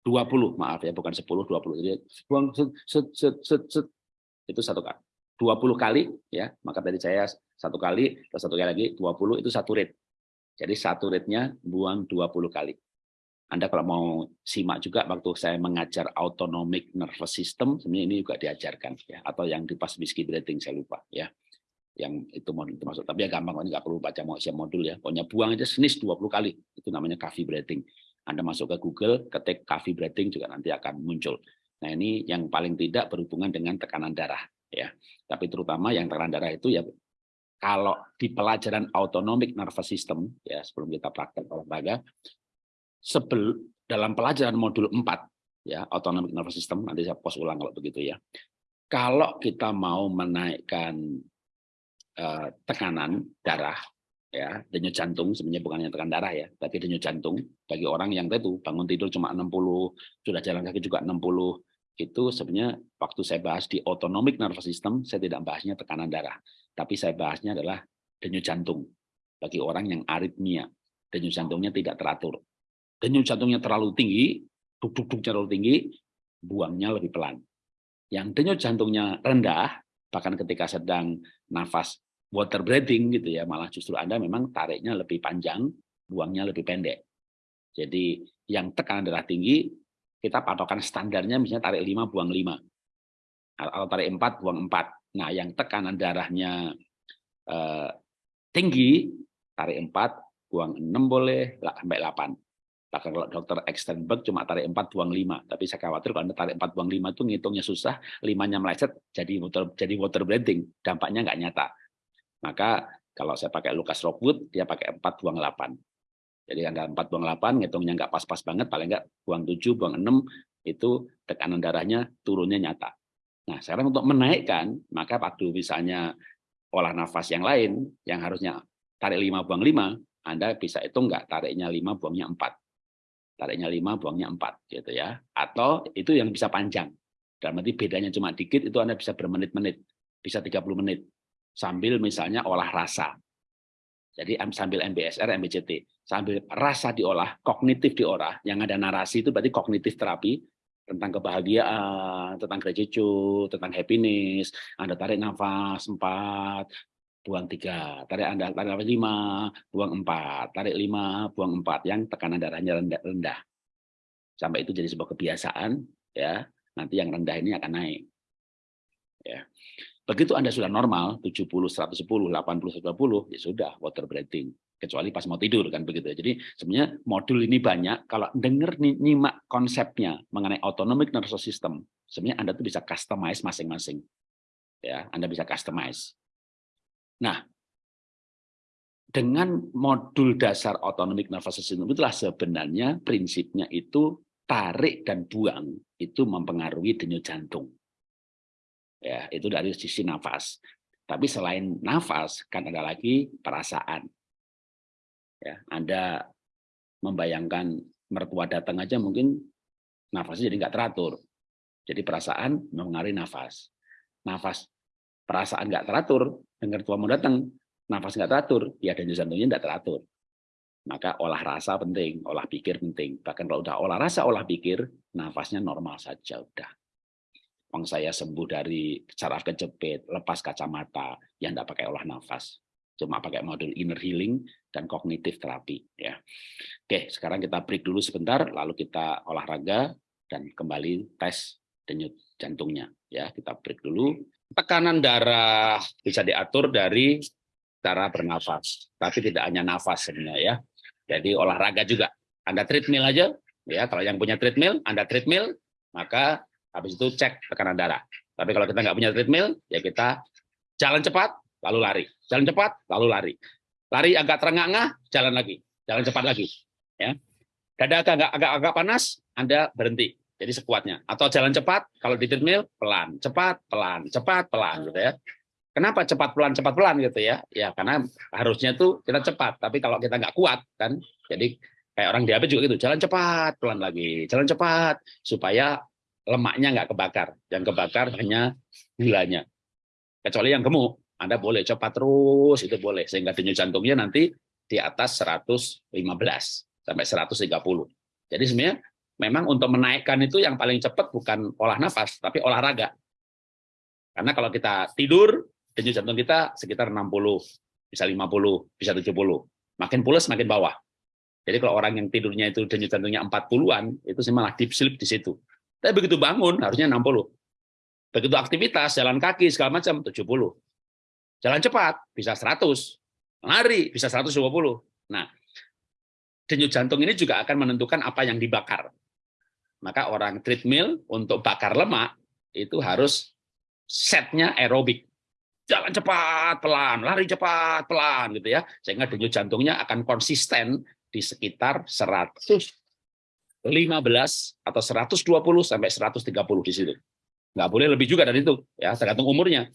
A: 20, maaf ya, bukan 10, 20. Jadi buang set, set, set, set, set. itu satu kali. 20 kali, ya. Maka tadi saya satu kali, terus satu kali lagi, 20 itu satu rate. Jadi satu rate-nya buang 20 kali. Anda kalau mau simak juga waktu saya mengajar autonomic nervous system, sebenarnya ini juga diajarkan ya atau yang di pas breathing saya lupa ya yang itu modul termasuk tapi ya gampang ini nggak perlu baca mau siap modul ya. Pokoknya buang aja senis 20 kali. Itu namanya coffee breathing. Anda masuk ke Google ketik coffee breathing juga nanti akan muncul. Nah ini yang paling tidak berhubungan dengan tekanan darah ya. Tapi terutama yang tekanan darah itu ya kalau di pelajaran autonomic nervous system ya sebelum kita praktek olahraga sebel dalam pelajaran modul 4 ya autonomic nervous system nanti saya post ulang kalau begitu ya. Kalau kita mau menaikkan Eh, tekanan darah ya. Denyut jantung sebenarnya bukan yang tekan darah ya. Tapi denyut jantung bagi orang yang itu bangun tidur cuma 60 sudah jalan kaki juga 60 itu sebenarnya waktu saya bahas di autonomic nervous system saya tidak bahasnya tekanan darah. Tapi saya bahasnya adalah denyut jantung bagi orang yang aritmia. Denyut jantungnya tidak teratur. Denyut jantungnya terlalu tinggi duk-duk terlalu tinggi buangnya lebih pelan. Yang denyut jantungnya rendah bahkan ketika sedang nafas water breathing gitu ya, malah justru Anda memang tariknya lebih panjang, buangnya lebih pendek. Jadi yang tekanan darah tinggi, kita patokan standarnya misalnya tarik 5, buang 5. Atau tarik 4, buang 4. Nah, yang tekanan darahnya eh, tinggi, tarik 4, buang 6 boleh, sampai 8. Bahkan kalau dokter Extenberg cuma tarik 4, buang 5. Tapi saya khawatir kalau Anda tarik 4, buang 5 itu ngitungnya susah, 5-nya meleset, jadi water, jadi water breathing. Dampaknya nggak nyata. Maka kalau saya pakai Lucas Rockwood, dia pakai 4, buang 8. Jadi Anda 4, buang 8, ngitungnya nggak pas-pas banget, paling nggak buang 7, buang 6, itu tekanan darahnya turunnya nyata. Nah, sekarang untuk menaikkan, maka waktu misalnya olah nafas yang lain, yang harusnya tarik 5, buang 5, Anda bisa itu enggak, tariknya 5, buangnya 4. Tariknya 5, buangnya 4, gitu ya. Atau itu yang bisa panjang. Dalam arti bedanya cuma dikit, itu Anda bisa bermenit-menit, bisa 30 menit. Sambil misalnya olah rasa. Jadi sambil MBSR, MBCT. Sambil rasa diolah, kognitif diolah, yang ada narasi itu berarti kognitif terapi, tentang kebahagiaan, tentang gratitude, tentang happiness. Anda tarik nafas empat, buang tiga, tarik Anda tarik lima, buang empat, tarik lima, buang empat, yang tekanan darahnya rendah, rendah. Sampai itu jadi sebuah kebiasaan, ya. Nanti yang rendah ini akan naik. Ya. Begitu Anda sudah normal, 70, 110, 80, 120, ya sudah, water breathing kecuali pas mau tidur kan begitu. Jadi sebenarnya modul ini banyak kalau dengar nyimak konsepnya mengenai autonomic nervous system, sebenarnya Anda tuh bisa customize masing-masing. Ya, Anda bisa customize. Nah, dengan modul dasar autonomic nervous system itulah sebenarnya prinsipnya itu tarik dan buang itu mempengaruhi denyut jantung. Ya, itu dari sisi nafas. Tapi selain nafas kan ada lagi perasaan ya Anda membayangkan mertua datang aja mungkin nafasnya jadi nggak teratur jadi perasaan mengaruhi nafas nafas perasaan nggak teratur dengar tua mau datang nafas nggak teratur ya dan jantungnya nggak teratur maka olah rasa penting olah pikir penting bahkan kalau udah olah rasa olah pikir nafasnya normal saja udah Bang saya sembuh dari saraf kejepit, lepas kacamata, yang tidak pakai olah nafas cuma pakai modul inner healing dan kognitif terapi ya. Oke, sekarang kita break dulu sebentar lalu kita olahraga dan kembali tes denyut jantungnya ya. Kita break dulu. Tekanan darah bisa diatur dari cara bernafas, tapi tidak hanya nafas sebenarnya ya. Jadi olahraga juga. Anda treadmill aja ya, kalau yang punya treadmill, Anda treadmill, maka habis itu cek tekanan darah. Tapi kalau kita nggak punya treadmill, ya kita jalan cepat, lalu lari. Jalan cepat, lalu lari. Lari agak terengah-engah, jalan lagi. Jalan cepat lagi. Ya. Dada agak, agak, agak panas, Anda berhenti. Jadi sekuatnya. Atau jalan cepat, kalau di treadmill, pelan. Cepat, pelan. Cepat, pelan. Gitu ya. Kenapa cepat pelan cepat pelan gitu ya? Ya karena harusnya tuh kita cepat, tapi kalau kita nggak kuat kan, jadi kayak orang diabetes juga gitu, jalan cepat pelan lagi, jalan cepat supaya lemaknya nggak kebakar, yang kebakar hanya gulanya. Kecuali yang gemuk, anda boleh cepat terus, itu boleh. Sehingga denyut jantungnya nanti di atas 115 sampai 130. Jadi sebenarnya memang untuk menaikkan itu yang paling cepat bukan olah nafas, tapi olahraga. Karena kalau kita tidur, denyut jantung kita sekitar 60, bisa 50, bisa 70. Makin pulas, makin bawah. Jadi kalau orang yang tidurnya itu denyut jantungnya 40-an, itu sih malah deep sleep di situ. Tapi begitu bangun, harusnya 60. Begitu aktivitas, jalan kaki, segala macam, 70. Jalan cepat bisa 100, lari bisa 120. Nah, denyut jantung ini juga akan menentukan apa yang dibakar. Maka orang treadmill untuk bakar lemak itu harus setnya aerobik. Jalan cepat, pelan, lari cepat, pelan gitu ya. Sehingga denyut jantungnya akan konsisten di sekitar 115 atau 120 sampai 130 di situ. Nggak boleh lebih juga dari itu, ya tergantung umurnya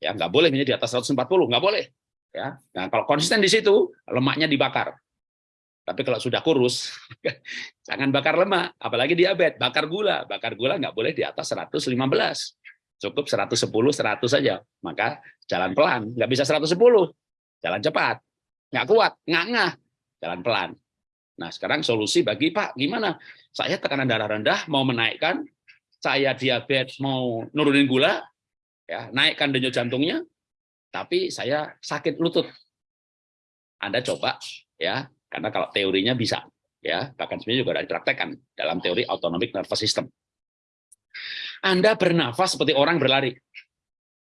A: ya nggak boleh menjadi di atas 140 nggak boleh ya nah kalau konsisten di situ lemaknya dibakar tapi kalau sudah kurus jangan bakar lemak apalagi diabetes. Bakar gula. Bakar gula nggak boleh di atas 115 cukup 110 100 saja. Maka jalan pelan. Nggak bisa 110 jalan cepat. Nggak kuat. Nggak ngah. Jalan pelan. Nah sekarang solusi bagi Pak gimana? Saya tekanan darah rendah mau menaikkan. Saya diabetes mau nurunin gula ya naikkan denyut jantungnya, tapi saya sakit lutut. Anda coba ya, karena kalau teorinya bisa ya, bahkan sebenarnya juga ada dipraktekkan dalam teori autonomic nervous system. Anda bernafas seperti orang berlari.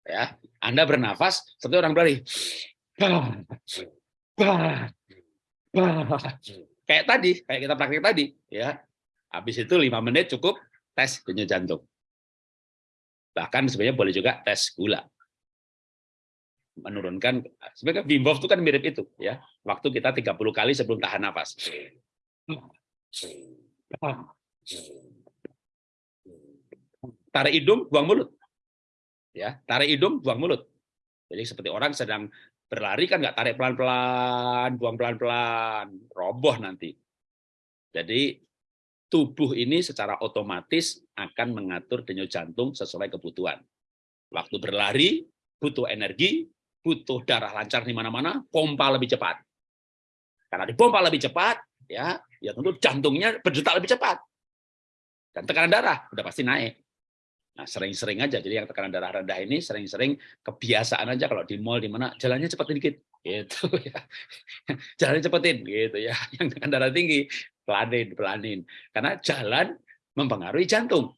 A: Ya, Anda bernafas seperti orang berlari. Kayak tadi, kayak kita praktek tadi, ya. Habis itu lima menit cukup tes denyut jantung. Bahkan sebenarnya boleh juga tes gula. Menurunkan sebenarnya Wim Hof itu kan mirip itu ya. Waktu kita 30 kali sebelum tahan nafas. tarik hidung, buang mulut. Ya, tarik hidung, buang mulut. Jadi seperti orang sedang berlari kan nggak tarik pelan-pelan, buang pelan-pelan, roboh nanti. Jadi tubuh ini secara otomatis akan mengatur denyut jantung sesuai kebutuhan. Waktu berlari butuh energi, butuh darah lancar di mana-mana, pompa lebih cepat. Karena dipompa lebih cepat, ya, ya tentu jantungnya berdetak lebih cepat. Dan tekanan darah udah pasti naik. Nah, sering-sering aja. Jadi yang tekanan darah rendah ini sering-sering kebiasaan aja kalau di mall di mana jalannya cepat dikit gitu ya. Jalannya cepetin gitu ya. Yang tekanan darah tinggi pelanin, pelanin. Karena jalan mempengaruhi jantung.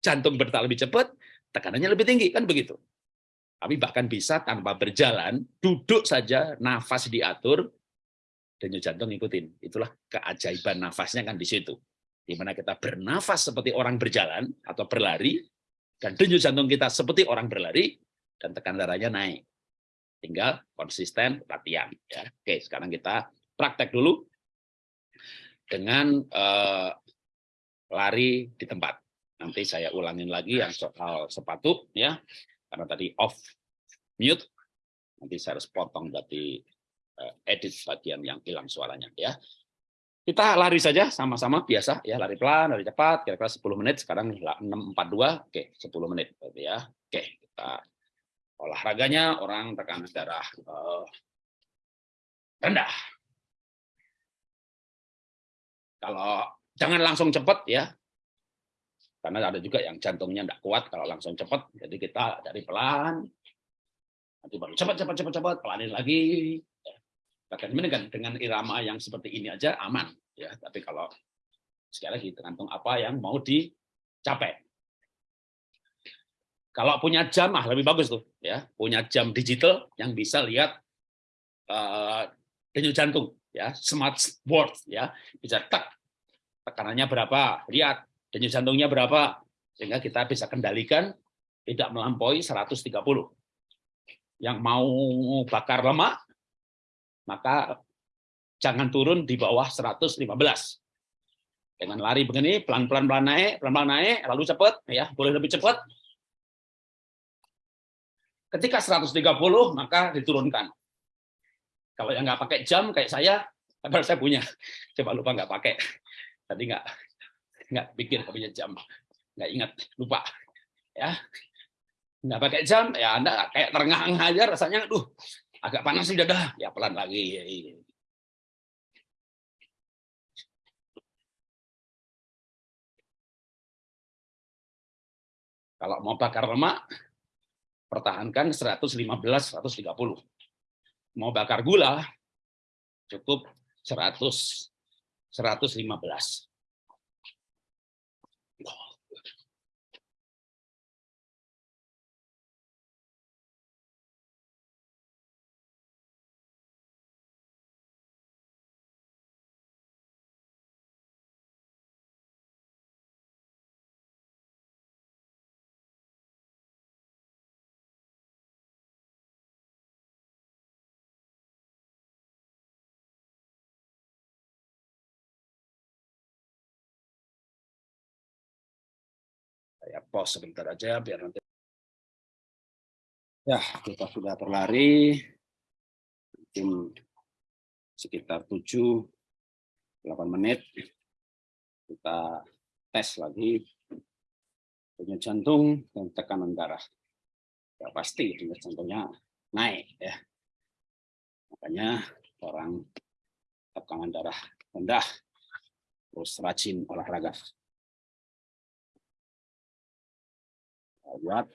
A: Jantung berdetak lebih cepat, tekanannya lebih tinggi kan begitu. Tapi bahkan bisa tanpa berjalan, duduk saja, nafas diatur, denyut jantung ngikutin. Itulah keajaiban nafasnya kan di situ di mana kita bernafas seperti orang berjalan atau berlari, dan denyut jantung kita seperti orang berlari, dan tekan darahnya naik. Tinggal konsisten latihan. Ya. Oke, sekarang kita praktek dulu dengan uh, lari di tempat. Nanti saya ulangin lagi yang soal sepatu, ya, karena tadi off mute. Nanti saya harus potong berarti uh, edit bagian yang hilang suaranya, ya. Kita lari saja sama-sama biasa ya, lari pelan, lari cepat, kira-kira 10 menit, sekarang 642, oke 10 menit berarti ya. Oke, kita olahraganya orang tekanan darah uh, rendah. Kalau jangan langsung cepat ya, karena ada juga yang jantungnya tidak kuat kalau langsung cepat, jadi kita dari pelan, nanti baru cepat, cepat, cepat, cepat, pelanin lagi, Bahkan dengan dengan irama yang seperti ini aja aman ya. Tapi kalau sekali lagi tergantung apa yang mau dicapai. Kalau punya jam ah lebih bagus tuh ya, punya jam digital yang bisa lihat uh, denyut jantung ya, smart watch ya, bisa tak tekanannya berapa, lihat denyut jantungnya berapa sehingga kita bisa kendalikan tidak melampaui 130. Yang mau bakar lemak maka jangan turun di bawah 115. Dengan lari begini, pelan-pelan pelan naik, pelan-pelan naik, lalu cepat, ya boleh lebih cepat. Ketika 130, maka diturunkan. Kalau yang nggak pakai jam kayak saya, saya punya, coba lupa nggak pakai. Tadi nggak nggak pikir punya jam, nggak ingat, lupa. Ya, nggak pakai jam, ya Anda kayak terengah-engah aja rasanya, duh, agak panas sih dada, ya pelan lagi. Kalau mau bakar lemak, pertahankan 115-130. Mau bakar gula, cukup 100 115. Pause sebentar aja biar nanti. Ya, kita sudah berlari mungkin sekitar 7 8 menit. Kita tes lagi denyut jantung dan tekanan darah. Ya pasti denyut jantungnya naik ya. Makanya orang tekanan darah rendah terus rajin olahraga. Buat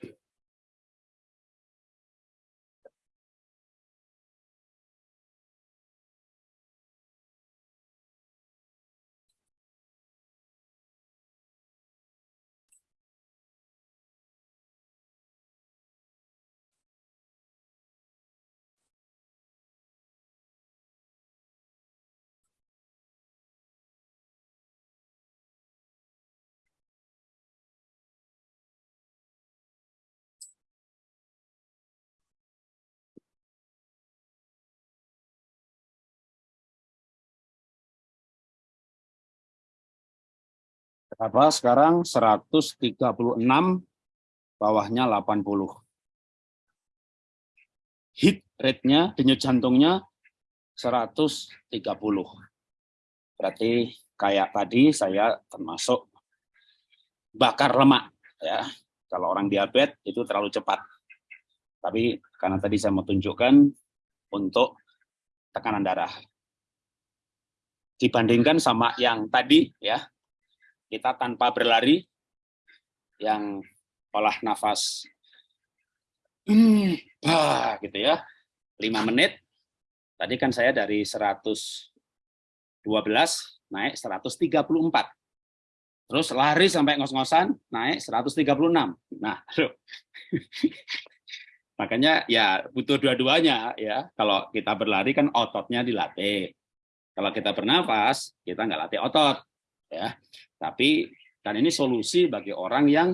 A: Berapa sekarang? 136 bawahnya 80. Hit rate-nya, denyut jantungnya 130. Berarti kayak tadi saya termasuk bakar lemak ya. Kalau orang diabetes itu terlalu cepat. Tapi karena tadi saya mau tunjukkan untuk tekanan darah. Dibandingkan sama yang tadi ya, kita tanpa berlari yang olah nafas hmm, bah, gitu ya, 5 menit. Tadi kan saya dari 112 naik 134. Terus lari sampai ngos-ngosan naik 136. Nah, makanya ya butuh dua-duanya ya. Kalau kita berlari kan ototnya dilatih. Kalau kita bernafas, kita nggak latih otot ya. Tapi dan ini solusi bagi orang yang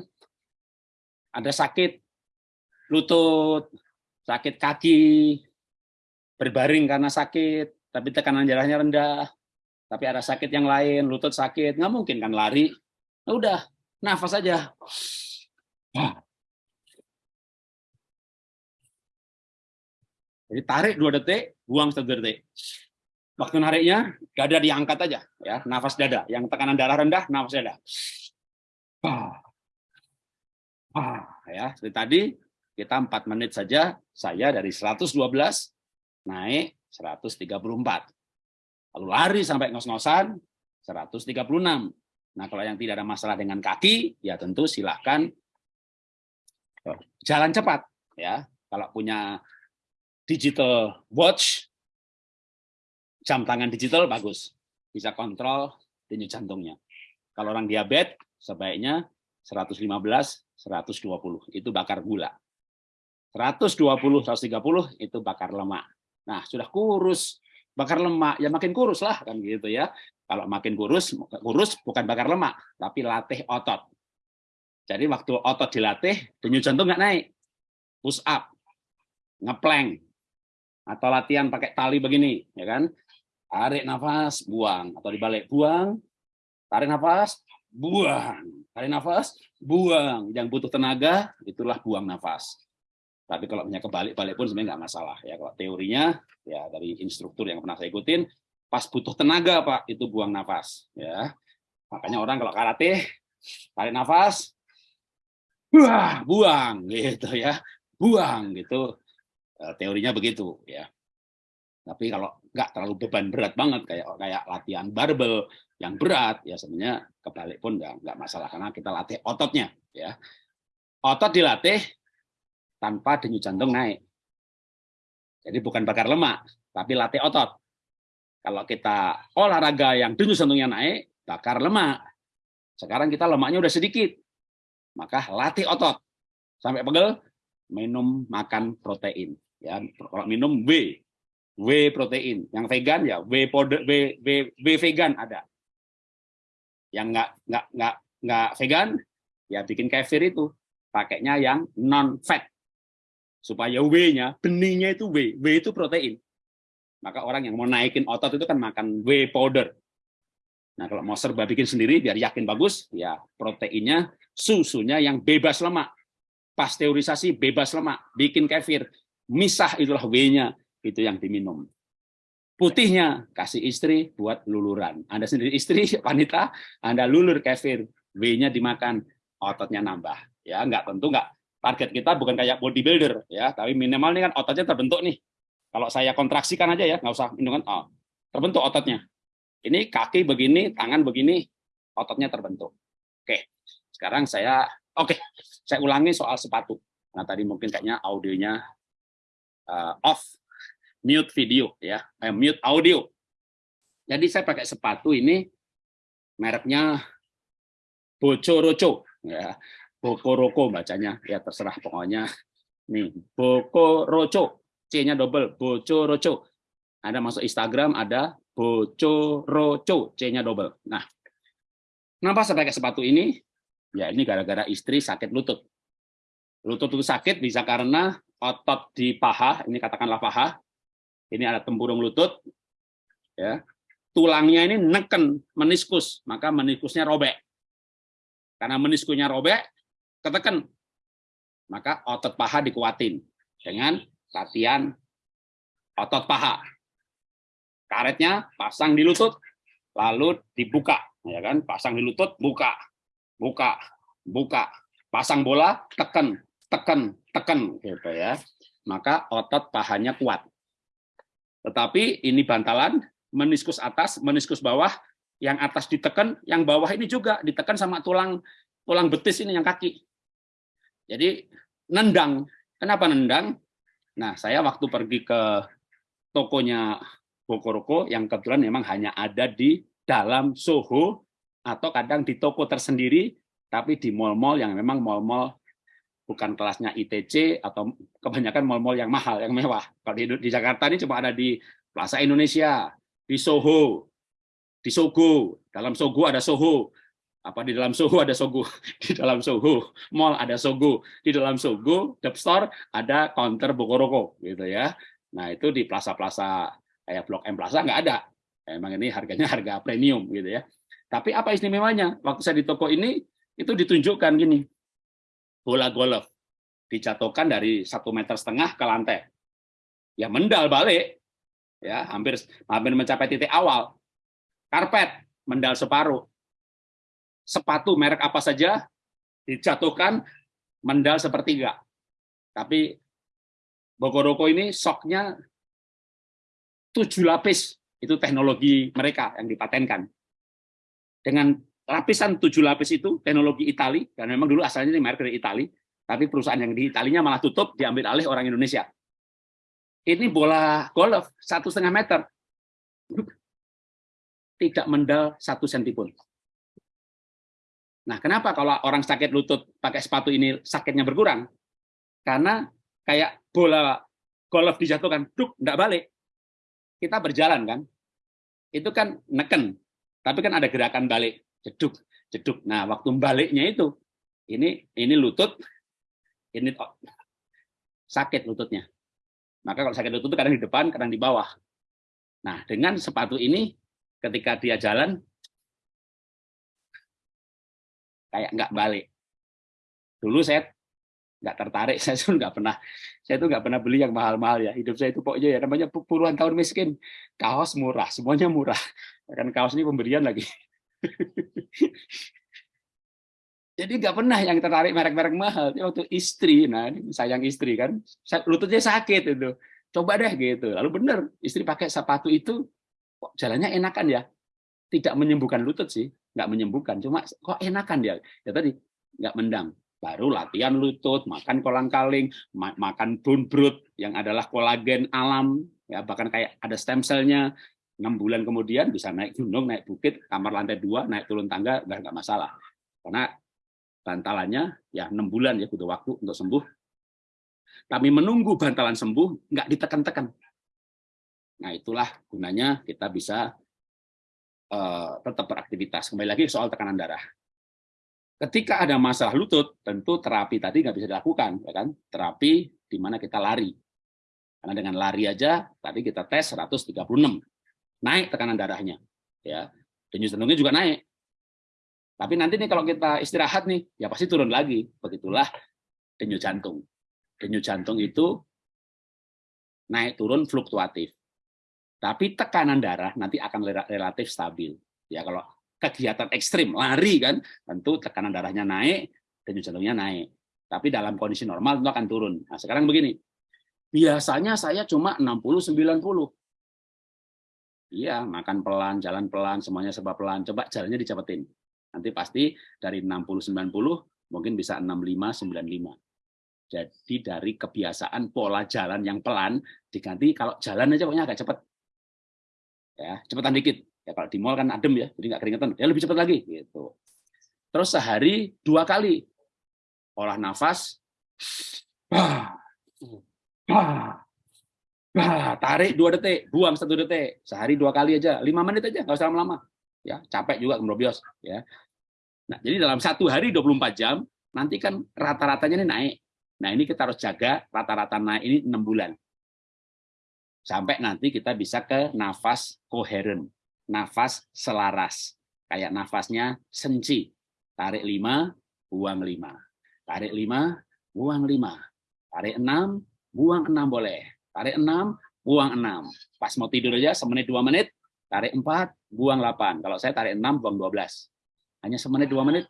A: ada sakit lutut, sakit kaki, berbaring karena sakit, tapi tekanan darahnya rendah, tapi ada sakit yang lain, lutut sakit, nggak mungkin kan lari. Nah, udah, nafas aja. Jadi tarik dua detik, buang satu detik. Waktu nariknya, dada diangkat aja, ya, nafas dada. Yang tekanan darah rendah, nafas dada. Ah, ya, seperti tadi kita empat menit saja, saya dari 112 naik 134. Lalu lari sampai ngos-ngosan 136. Nah, kalau yang tidak ada masalah dengan kaki, ya tentu silahkan jalan cepat. ya. Kalau punya digital watch, jam tangan digital bagus, bisa kontrol denyut jantungnya. Kalau orang diabetes, sebaiknya 115, 120 itu bakar gula. 120, 130 itu bakar lemak. Nah, sudah kurus, bakar lemak, ya makin kurus lah kan gitu ya. Kalau makin kurus, kurus bukan bakar lemak, tapi latih otot. Jadi waktu otot dilatih, denyut jantung nggak naik. Push up, ngeplank, atau latihan pakai tali begini, ya kan? Tarik nafas, buang, atau dibalik, buang, tarik nafas, buang, tarik nafas, buang. Yang butuh tenaga, itulah buang nafas. Tapi kalau punya kebalik-balik pun sebenarnya nggak masalah. ya Kalau teorinya, ya dari instruktur yang pernah saya ikutin, pas butuh tenaga Pak, itu buang nafas. ya Makanya orang kalau karate, tarik nafas, wah, buang, gitu ya. Buang, gitu. Eh, teorinya begitu. ya Tapi kalau nggak terlalu beban berat banget, kayak kayak latihan barbel, yang berat ya sebenarnya kebalik pun nggak nggak masalah karena kita latih ototnya ya. Otot dilatih tanpa denyut jantung naik. Jadi bukan bakar lemak tapi latih otot. Kalau kita olahraga yang denyut jantungnya naik bakar lemak. Sekarang kita lemaknya udah sedikit maka latih otot. Sampai pegel minum makan protein ya. Kalau minum W W protein. Yang vegan ya W powder W, W, w vegan ada. Yang nggak nggak nggak nggak vegan ya bikin kefir itu. Pakainya yang non fat supaya W-nya benihnya itu W. W itu protein. Maka orang yang mau naikin otot itu kan makan W powder. Nah kalau mau serba bikin sendiri biar yakin bagus ya proteinnya susunya yang bebas lemak. Pasteurisasi bebas lemak. Bikin kefir. Misah itulah W-nya itu yang diminum Putihnya kasih istri buat luluran. Anda sendiri istri, wanita, Anda lulur kefir, W-nya dimakan, ototnya nambah. Ya, nggak tentu nggak. Target kita bukan kayak bodybuilder, ya, tapi minimal ini kan ototnya terbentuk nih. Kalau saya kontraksikan aja ya, nggak usah kan, oh, terbentuk ototnya. Ini kaki begini, tangan begini, ototnya terbentuk. Oke, sekarang saya, oke, saya ulangi soal sepatu. Nah tadi mungkin kayaknya audionya uh, off mute video ya, eh, mute audio. Jadi saya pakai sepatu ini mereknya Bocoroco ya. Bokoroko bacanya ya terserah pokoknya. Nih, Bokoroco. C-nya double, Bocoroco. Ada masuk Instagram ada Bocoroco, C-nya double. Nah, kenapa saya pakai sepatu ini? Ya ini gara-gara istri sakit lutut. Lutut itu sakit bisa karena otot di paha, ini katakanlah paha, ini ada tempurung lutut, ya, tulangnya ini neken meniskus, maka meniskusnya robek. Karena meniskusnya robek, ketekan, Maka otot paha dikuatin dengan latihan otot paha. Karetnya pasang di lutut, lalu dibuka, ya kan? Pasang di lutut, buka, buka, buka. Pasang bola, tekan, tekan, tekan, gitu ya. Maka otot pahanya kuat. Tetapi ini bantalan, meniskus atas, meniskus bawah, yang atas ditekan, yang bawah ini juga ditekan sama tulang tulang betis ini yang kaki. Jadi nendang. Kenapa nendang? Nah, saya waktu pergi ke tokonya Bokoroko yang kebetulan memang hanya ada di dalam Soho atau kadang di toko tersendiri, tapi di mall-mall yang memang mall-mall bukan kelasnya ITC atau kebanyakan mall-mall yang mahal, yang mewah. Kalau di, di Jakarta ini cuma ada di Plaza Indonesia, di Soho, di Sogo, dalam Sogo ada Soho, apa di dalam Soho ada Sogo, di dalam Soho mall ada Sogo, di dalam Sogo Dep Store ada counter Bokoroko gitu ya. Nah, itu di plaza-plaza kayak Blok M Plaza nggak ada. Emang ini harganya harga premium gitu ya. Tapi apa istimewanya? Waktu saya di toko ini itu ditunjukkan gini. Bola golf dijatuhkan dari satu meter setengah ke lantai. Ya mendal balik. Ya, hampir hampir mencapai titik awal. Karpet mendal separuh. Sepatu merek apa saja dijatuhkan mendal sepertiga. Tapi Bokoroko ini soknya tujuh lapis, itu teknologi mereka yang dipatenkan. Dengan lapisan tujuh lapis itu, teknologi Itali, dan memang dulu asalnya ini merek dari Itali, tapi perusahaan yang di Italinya malah tutup, diambil alih orang Indonesia. Ini bola golf satu setengah meter, tidak mendal satu senti pun. Nah, kenapa kalau orang sakit lutut pakai sepatu ini sakitnya berkurang? Karena kayak bola golf dijatuhkan, duk, enggak balik. Kita berjalan kan, itu kan neken, tapi kan ada gerakan balik, jeduk, jeduk. Nah, waktu baliknya itu, ini ini lutut, ini sakit lututnya. Maka kalau sakit lutut itu kadang di depan, kadang di bawah. Nah, dengan sepatu ini, ketika dia jalan, kayak nggak balik. Dulu saya nggak tertarik saya tuh nggak pernah saya tuh nggak pernah beli yang mahal-mahal ya hidup saya itu pokoknya ya namanya puluhan tahun miskin kaos murah semuanya murah kan kaos ini pemberian lagi jadi nggak pernah yang tertarik merek-merek mahal. Waktu istri nah sayang istri kan lututnya sakit itu. Coba deh gitu. Lalu bener istri pakai sepatu itu kok jalannya enakan ya? Tidak menyembuhkan lutut sih nggak menyembuhkan. Cuma kok enakan dia? Ya tadi nggak mendang. Baru latihan lutut, makan kolang-kaling, makan bone broth yang adalah kolagen alam, ya bahkan kayak ada stem cell-nya. 6 bulan kemudian bisa naik gunung, naik bukit, kamar lantai dua, naik turun tangga, nggak nggak masalah. Karena bantalannya ya enam bulan ya butuh waktu untuk sembuh. Tapi menunggu bantalan sembuh nggak ditekan-tekan. Nah itulah gunanya kita bisa uh, tetap beraktivitas. Kembali lagi soal tekanan darah. Ketika ada masalah lutut, tentu terapi tadi nggak bisa dilakukan, ya kan? Terapi di mana kita lari. Karena dengan lari aja, tadi kita tes 136, naik tekanan darahnya, ya. Denyut jantungnya juga naik. Tapi nanti nih kalau kita istirahat nih, ya pasti turun lagi. Begitulah denyut jantung. Denyut jantung itu naik turun fluktuatif. Tapi tekanan darah nanti akan relatif stabil. Ya kalau kegiatan ekstrim, lari kan, tentu tekanan darahnya naik, denyut jantungnya naik. Tapi dalam kondisi normal itu akan turun. Nah, sekarang begini. Biasanya saya cuma 60-90. Iya, makan pelan, jalan pelan, semuanya serba pelan. Coba jalannya dicepetin. Nanti pasti dari 60-90 mungkin bisa 65-95. Jadi dari kebiasaan pola jalan yang pelan diganti kalau jalan aja pokoknya agak cepat. Ya, cepetan dikit. Ya kalau di mall kan adem ya, jadi nggak keringetan. Ya lebih cepat lagi gitu. Terus sehari dua kali olah nafas, bah, bah, bah, tarik dua detik, buang satu detik, sehari dua kali aja, lima menit aja, nggak usah lama-lama. Ya capek juga kemudian ya. Nah jadi dalam satu hari 24 jam nanti kan rata-ratanya ini naik. Nah ini kita harus jaga rata-rata naik ini enam bulan sampai nanti kita bisa ke nafas koheren nafas selaras. Kayak nafasnya senci. Tarik lima, buang lima. Tarik lima, buang 5. Tarik 6, buang 6 boleh. Tarik 6, buang 6. Pas mau tidur aja semenit 2 menit, tarik 4, buang 8. Kalau saya tarik 6, buang 12. Hanya semenit 2 menit,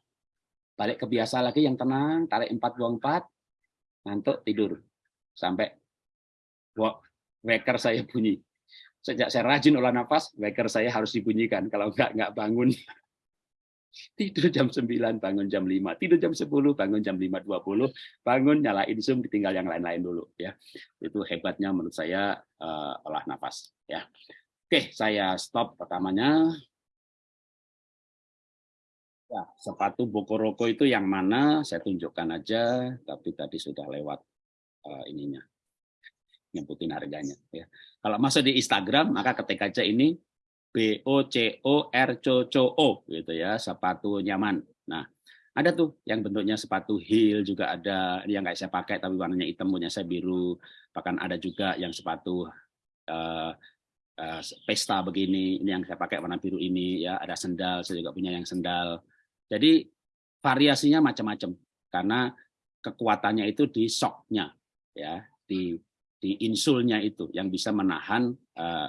A: balik ke biasa lagi yang tenang, tarik 4, buang 4, ngantuk, tidur. Sampai waker saya bunyi. Sejak saya rajin olah nafas, waker saya harus dibunyikan. Kalau enggak, enggak bangun. Tidur jam 9 bangun jam 5 tidur jam 10 bangun jam 5.20 bangun nyalain zoom ditinggal yang lain-lain dulu ya. Itu hebatnya menurut saya uh, olah nafas ya. Oke saya stop pertamanya. Ya sepatu bokoroko itu yang mana? Saya tunjukkan aja tapi tadi sudah lewat uh, ininya. Nyebutin harganya ya. Kalau masuk di Instagram maka ketik aja ini B O C O R C C O gitu ya sepatu nyaman. Nah ada tuh yang bentuknya sepatu heel juga ada yang kayak saya pakai tapi warnanya hitam punya saya biru bahkan ada juga yang sepatu uh, uh, pesta begini ini yang saya pakai warna biru ini ya ada sendal saya juga punya yang sendal jadi variasinya macam-macam karena kekuatannya itu di soknya ya di di insulnya itu yang bisa menahan uh,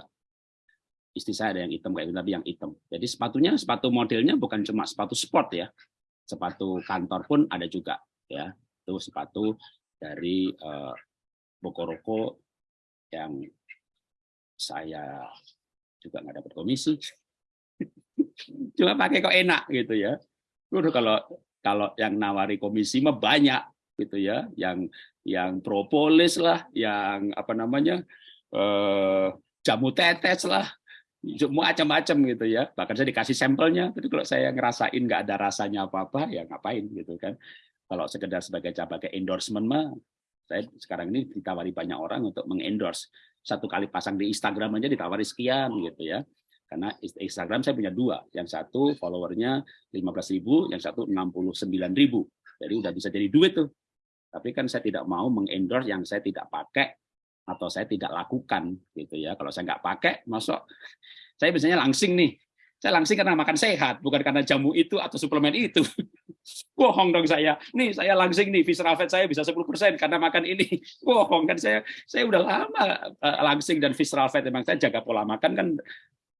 A: istri saya ada yang hitam kayak gitu, tapi yang hitam. Jadi sepatunya sepatu modelnya bukan cuma sepatu sport ya, sepatu kantor pun ada juga ya. Itu sepatu dari uh, Bokoroko yang saya juga nggak dapat komisi. cuma pakai kok enak gitu ya. Udah kalau kalau yang nawari komisi mah banyak gitu ya, yang yang propolis lah, yang apa namanya eh, jamu tetes lah, macam-macam gitu ya. Bahkan saya dikasih sampelnya tapi kalau saya ngerasain nggak ada rasanya apa-apa ya ngapain gitu kan. Kalau sekedar sebagai sebagai endorsement mah saya sekarang ini ditawari banyak orang untuk mengendorse. Satu kali pasang di Instagram aja ditawari sekian gitu ya. Karena Instagram saya punya dua. Yang satu followernya 15.000 yang satu 69.000 jadi udah bisa jadi duit tuh. Tapi kan saya tidak mau mengendorse yang saya tidak pakai atau saya tidak lakukan gitu ya. Kalau saya nggak pakai, masuk saya biasanya langsing nih. Saya langsing karena makan sehat, bukan karena jamu itu atau suplemen itu. Bohong dong saya. Nih saya langsing nih, visceral fat saya bisa 10% karena makan ini. Bohong kan saya saya udah lama eh, langsing dan visceral fat memang saya jaga pola makan kan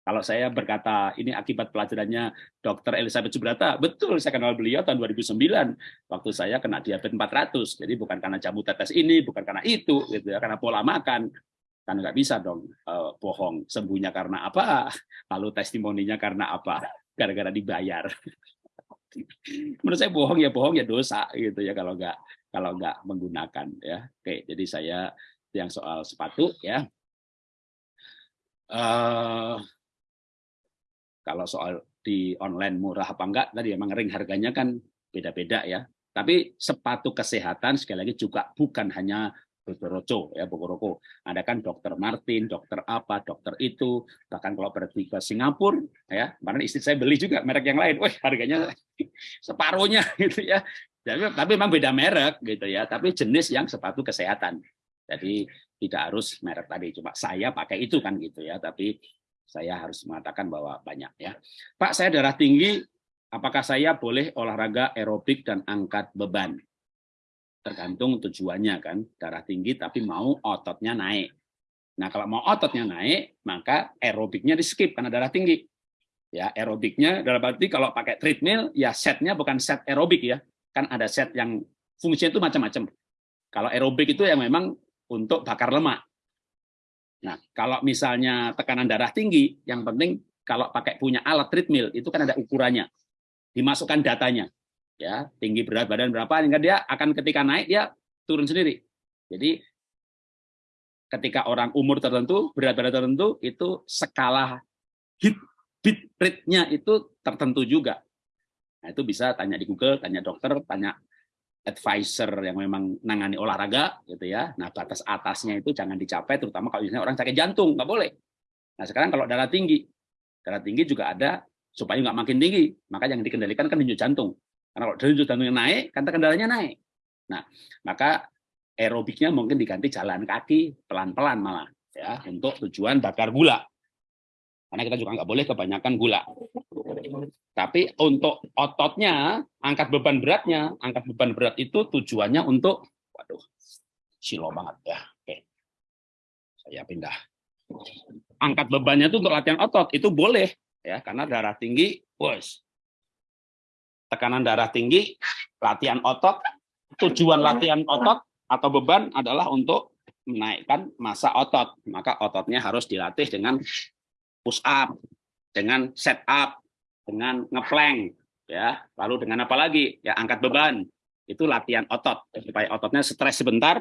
A: kalau saya berkata ini akibat pelajarannya Dr. Elizabeth Subrata, betul saya kenal beliau tahun 2009 waktu saya kena diabetes 400. Jadi bukan karena jamu tetes ini, bukan karena itu, gitu ya, karena pola makan. Kan nggak bisa dong uh, bohong sembuhnya karena apa, lalu testimoninya karena apa, gara-gara dibayar. Menurut saya bohong ya bohong ya dosa gitu ya kalau nggak kalau nggak menggunakan ya. Oke, jadi saya yang soal sepatu ya. Uh, kalau soal di online murah apa enggak, tadi emang ring harganya kan beda-beda ya. Tapi sepatu kesehatan sekali lagi juga bukan hanya Bogoroco ya Bogoroko. Ada kan dokter Martin, dokter apa, dokter itu. Bahkan kalau pergi ke Singapura ya, kemarin istri saya beli juga merek yang lain. Wah, harganya separuhnya gitu ya. Jadi, tapi memang beda merek gitu ya, tapi jenis yang sepatu kesehatan. Jadi tidak harus merek tadi, cuma saya pakai itu kan gitu ya, tapi saya harus mengatakan bahwa banyak ya. Pak, saya darah tinggi, apakah saya boleh olahraga aerobik dan angkat beban? Tergantung tujuannya kan, darah tinggi tapi mau ototnya naik. Nah, kalau mau ototnya naik, maka aerobiknya di skip karena darah tinggi. Ya, aerobiknya dalam arti kalau pakai treadmill, ya setnya bukan set aerobik ya. Kan ada set yang fungsinya itu macam-macam. Kalau aerobik itu yang memang untuk bakar lemak. Nah, kalau misalnya tekanan darah tinggi, yang penting kalau pakai punya alat treadmill itu kan ada ukurannya, dimasukkan datanya, ya tinggi berat badan berapa, hingga dia akan ketika naik dia turun sendiri. Jadi ketika orang umur tertentu, berat badan tertentu itu skala hit beat rate-nya itu tertentu juga. Nah, itu bisa tanya di Google, tanya dokter, tanya advisor yang memang nangani olahraga gitu ya. Nah, batas atasnya itu jangan dicapai terutama kalau misalnya orang sakit jantung, nggak boleh. Nah, sekarang kalau darah tinggi, darah tinggi juga ada supaya nggak makin tinggi, maka yang dikendalikan kan denyut jantung. Karena kalau denyut jantungnya naik, kan kendalanya naik. Nah, maka aerobiknya mungkin diganti jalan kaki pelan-pelan malah ya untuk tujuan bakar gula. Karena kita juga nggak boleh kebanyakan gula. Tapi untuk ototnya, angkat beban beratnya, angkat beban berat itu tujuannya untuk Waduh, silo banget ya. Oke. Saya pindah. Angkat bebannya itu untuk latihan otot itu boleh ya karena darah tinggi, bos. Tekanan darah tinggi, latihan otot, tujuan latihan otot atau beban adalah untuk menaikkan masa otot. Maka ototnya harus dilatih dengan push up, dengan set up, dengan ngeplank ya. Lalu dengan apa lagi? Ya angkat beban. Itu latihan otot. Supaya ototnya stres sebentar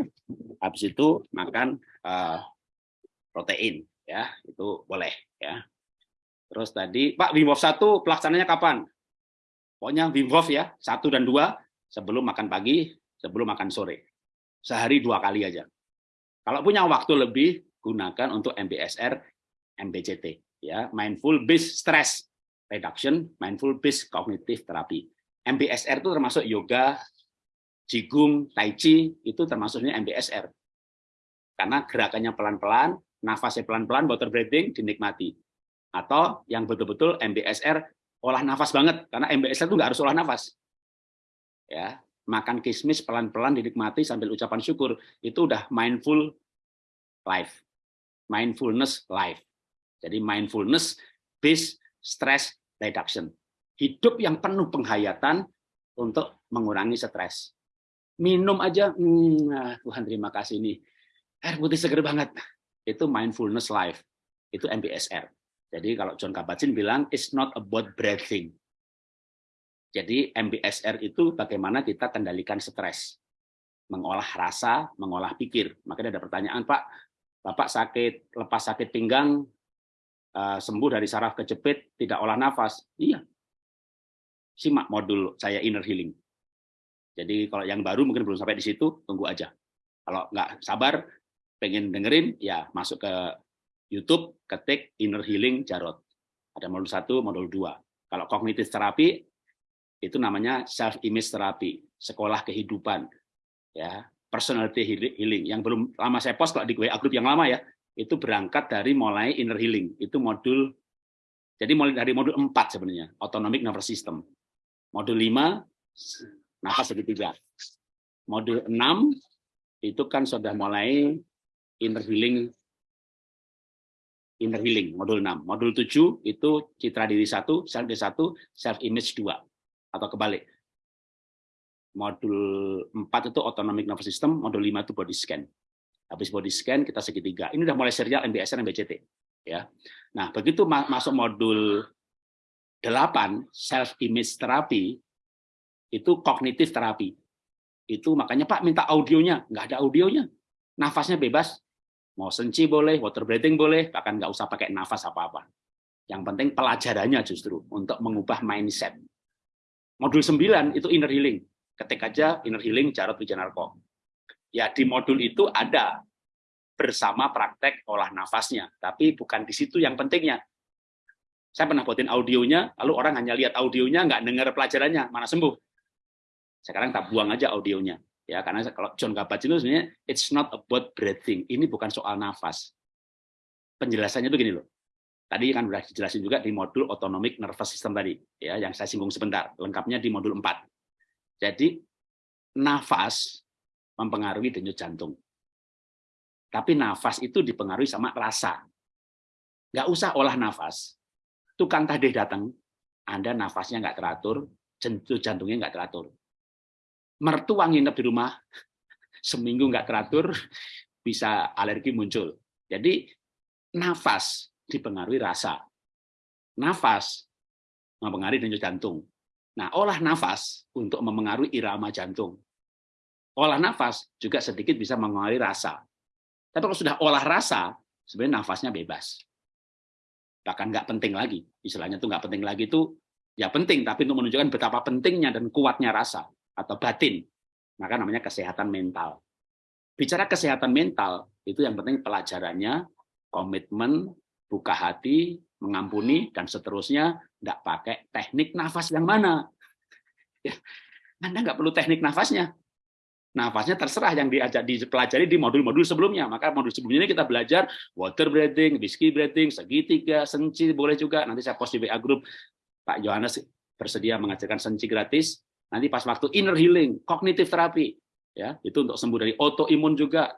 A: habis itu makan uh, protein ya. Itu boleh ya. Terus tadi Pak Wim Hof satu pelaksananya kapan? Pokoknya Wim Hof ya satu dan dua sebelum makan pagi sebelum makan sore. Sehari dua kali aja. Kalau punya waktu lebih gunakan untuk MBSR MBCT ya. Mindful based stress reduction mindful based cognitive therapy MBSR itu termasuk yoga Jigung, Tai Chi, itu termasuknya MBSR. Karena gerakannya pelan-pelan, nafasnya pelan-pelan, water breathing dinikmati. Atau yang betul-betul MBSR olah nafas banget, karena MBSR itu nggak harus olah nafas. Ya, makan kismis pelan-pelan dinikmati sambil ucapan syukur, itu udah mindful life. Mindfulness life. Jadi mindfulness based stress reduction. Hidup yang penuh penghayatan untuk mengurangi stres minum aja, hmm, nah, Tuhan terima kasih nih, air putih seger banget. Itu mindfulness life, itu MBSR. Jadi kalau John Kabat-Zinn bilang, it's not about breathing. Jadi MBSR itu bagaimana kita kendalikan stres, mengolah rasa, mengolah pikir. Makanya ada pertanyaan, Pak, Bapak sakit, lepas sakit pinggang, eh, sembuh dari saraf kejepit, tidak olah nafas. Iya. Simak modul saya inner healing. Jadi kalau yang baru mungkin belum sampai di situ, tunggu aja. Kalau nggak sabar, pengen dengerin, ya masuk ke YouTube, ketik Inner Healing Jarot. Ada modul satu, modul dua. Kalau kognitif terapi, itu namanya self image terapi, sekolah kehidupan, ya personality healing. Yang belum lama saya post kalau di WA group yang lama ya, itu berangkat dari mulai inner healing. Itu modul jadi mulai dari modul 4 sebenarnya, autonomic nervous system. Modul 5 nafas segitiga. Modul 6 itu kan sudah mulai inner healing inner healing modul 6. Modul 7 itu citra diri 1, self diri 1, self image 2 atau kebalik. Modul 4 itu autonomic nervous system, modul 5 itu body scan. Habis body scan kita segitiga. Ini udah mulai serial MBSR MBCT ya. Nah, begitu masuk modul 8 self image therapy itu kognitif terapi. Itu makanya Pak minta audionya, nggak ada audionya. Nafasnya bebas, mau senci boleh, water breathing boleh, bahkan nggak usah pakai nafas apa-apa. Yang penting pelajarannya justru untuk mengubah mindset. Modul 9 itu inner healing. Ketik aja inner healing Jarod Wijanarko. Ya di modul itu ada bersama praktek olah nafasnya, tapi bukan di situ yang pentingnya. Saya pernah buatin audionya, lalu orang hanya lihat audionya, nggak dengar pelajarannya, mana sembuh. Sekarang tak buang aja audionya. Ya, karena kalau John Kabat itu sebenarnya it's not about breathing. Ini bukan soal nafas. Penjelasannya itu gini loh. Tadi kan sudah dijelasin juga di modul autonomic nervous system tadi, ya, yang saya singgung sebentar. Lengkapnya di modul 4. Jadi nafas mempengaruhi denyut jantung. Tapi nafas itu dipengaruhi sama rasa. Nggak usah olah nafas. Tukang tadi datang, Anda nafasnya nggak teratur, jantungnya nggak teratur mertua nginep di rumah seminggu nggak teratur bisa alergi muncul. Jadi nafas dipengaruhi rasa. Nafas mempengaruhi denyut jantung. Nah, olah nafas untuk mempengaruhi irama jantung. Olah nafas juga sedikit bisa mempengaruhi rasa. Tapi kalau sudah olah rasa, sebenarnya nafasnya bebas. Bahkan nggak penting lagi. Istilahnya itu nggak penting lagi itu ya penting, tapi untuk menunjukkan betapa pentingnya dan kuatnya rasa atau batin, maka namanya kesehatan mental. Bicara kesehatan mental, itu yang penting pelajarannya, komitmen, buka hati, mengampuni, dan seterusnya, tidak pakai teknik nafas yang mana. Ya, Anda nggak perlu teknik nafasnya. Nafasnya terserah yang diajak dipelajari di modul-modul sebelumnya. Maka modul sebelumnya ini kita belajar water breathing, whiskey breathing, segitiga, senci, boleh juga. Nanti saya post di WA group. Pak Yohanes bersedia mengajarkan senci gratis. Nanti pas waktu inner healing, kognitif terapi, ya itu untuk sembuh dari autoimun juga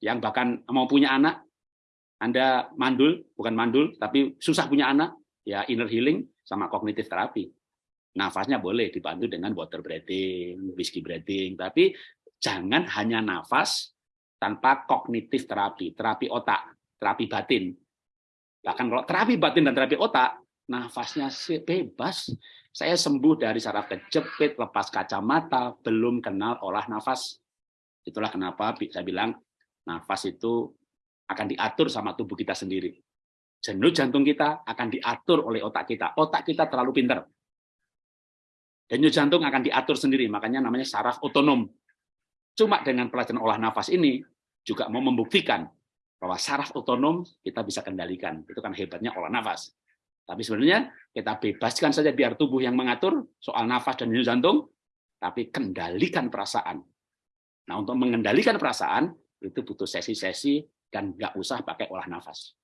A: yang bahkan mau punya anak anda mandul bukan mandul tapi susah punya anak ya inner healing sama kognitif terapi nafasnya boleh dibantu dengan water breathing whiskey breathing tapi jangan hanya nafas tanpa kognitif terapi terapi otak terapi batin bahkan kalau terapi batin dan terapi otak nafasnya bebas saya sembuh dari saraf kejepit, lepas kacamata, belum kenal olah nafas. Itulah kenapa saya bilang nafas itu akan diatur sama tubuh kita sendiri. Jenuh jantung kita akan diatur oleh otak kita. Otak kita terlalu pinter. Denyut jantung akan diatur sendiri, makanya namanya saraf otonom. Cuma dengan pelajaran olah nafas ini juga mau membuktikan bahwa saraf otonom kita bisa kendalikan. Itu kan hebatnya olah nafas. Tapi sebenarnya kita bebaskan saja biar tubuh yang mengatur soal nafas dan denyut jantung, tapi kendalikan perasaan. Nah, untuk mengendalikan perasaan itu butuh sesi-sesi dan nggak usah pakai olah nafas.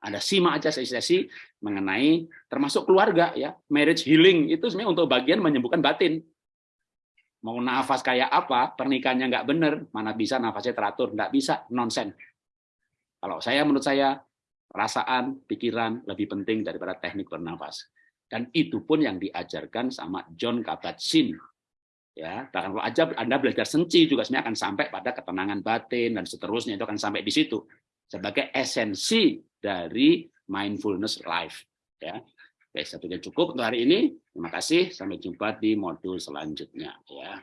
A: Ada simak aja sesi-sesi mengenai termasuk keluarga ya, marriage healing itu sebenarnya untuk bagian menyembuhkan batin. Mau nafas kayak apa, pernikahannya nggak benar, mana bisa nafasnya teratur, nggak bisa, nonsen. Kalau saya menurut saya perasaan, pikiran lebih penting daripada teknik bernafas. Dan itu pun yang diajarkan sama John Kabat-Zinn. Ya, bahkan kalau aja Anda belajar senci juga sebenarnya akan sampai pada ketenangan batin dan seterusnya itu akan sampai di situ sebagai esensi dari mindfulness life. Ya, Oke, saya pikir cukup untuk hari ini. Terima kasih. Sampai jumpa di modul selanjutnya. Ya.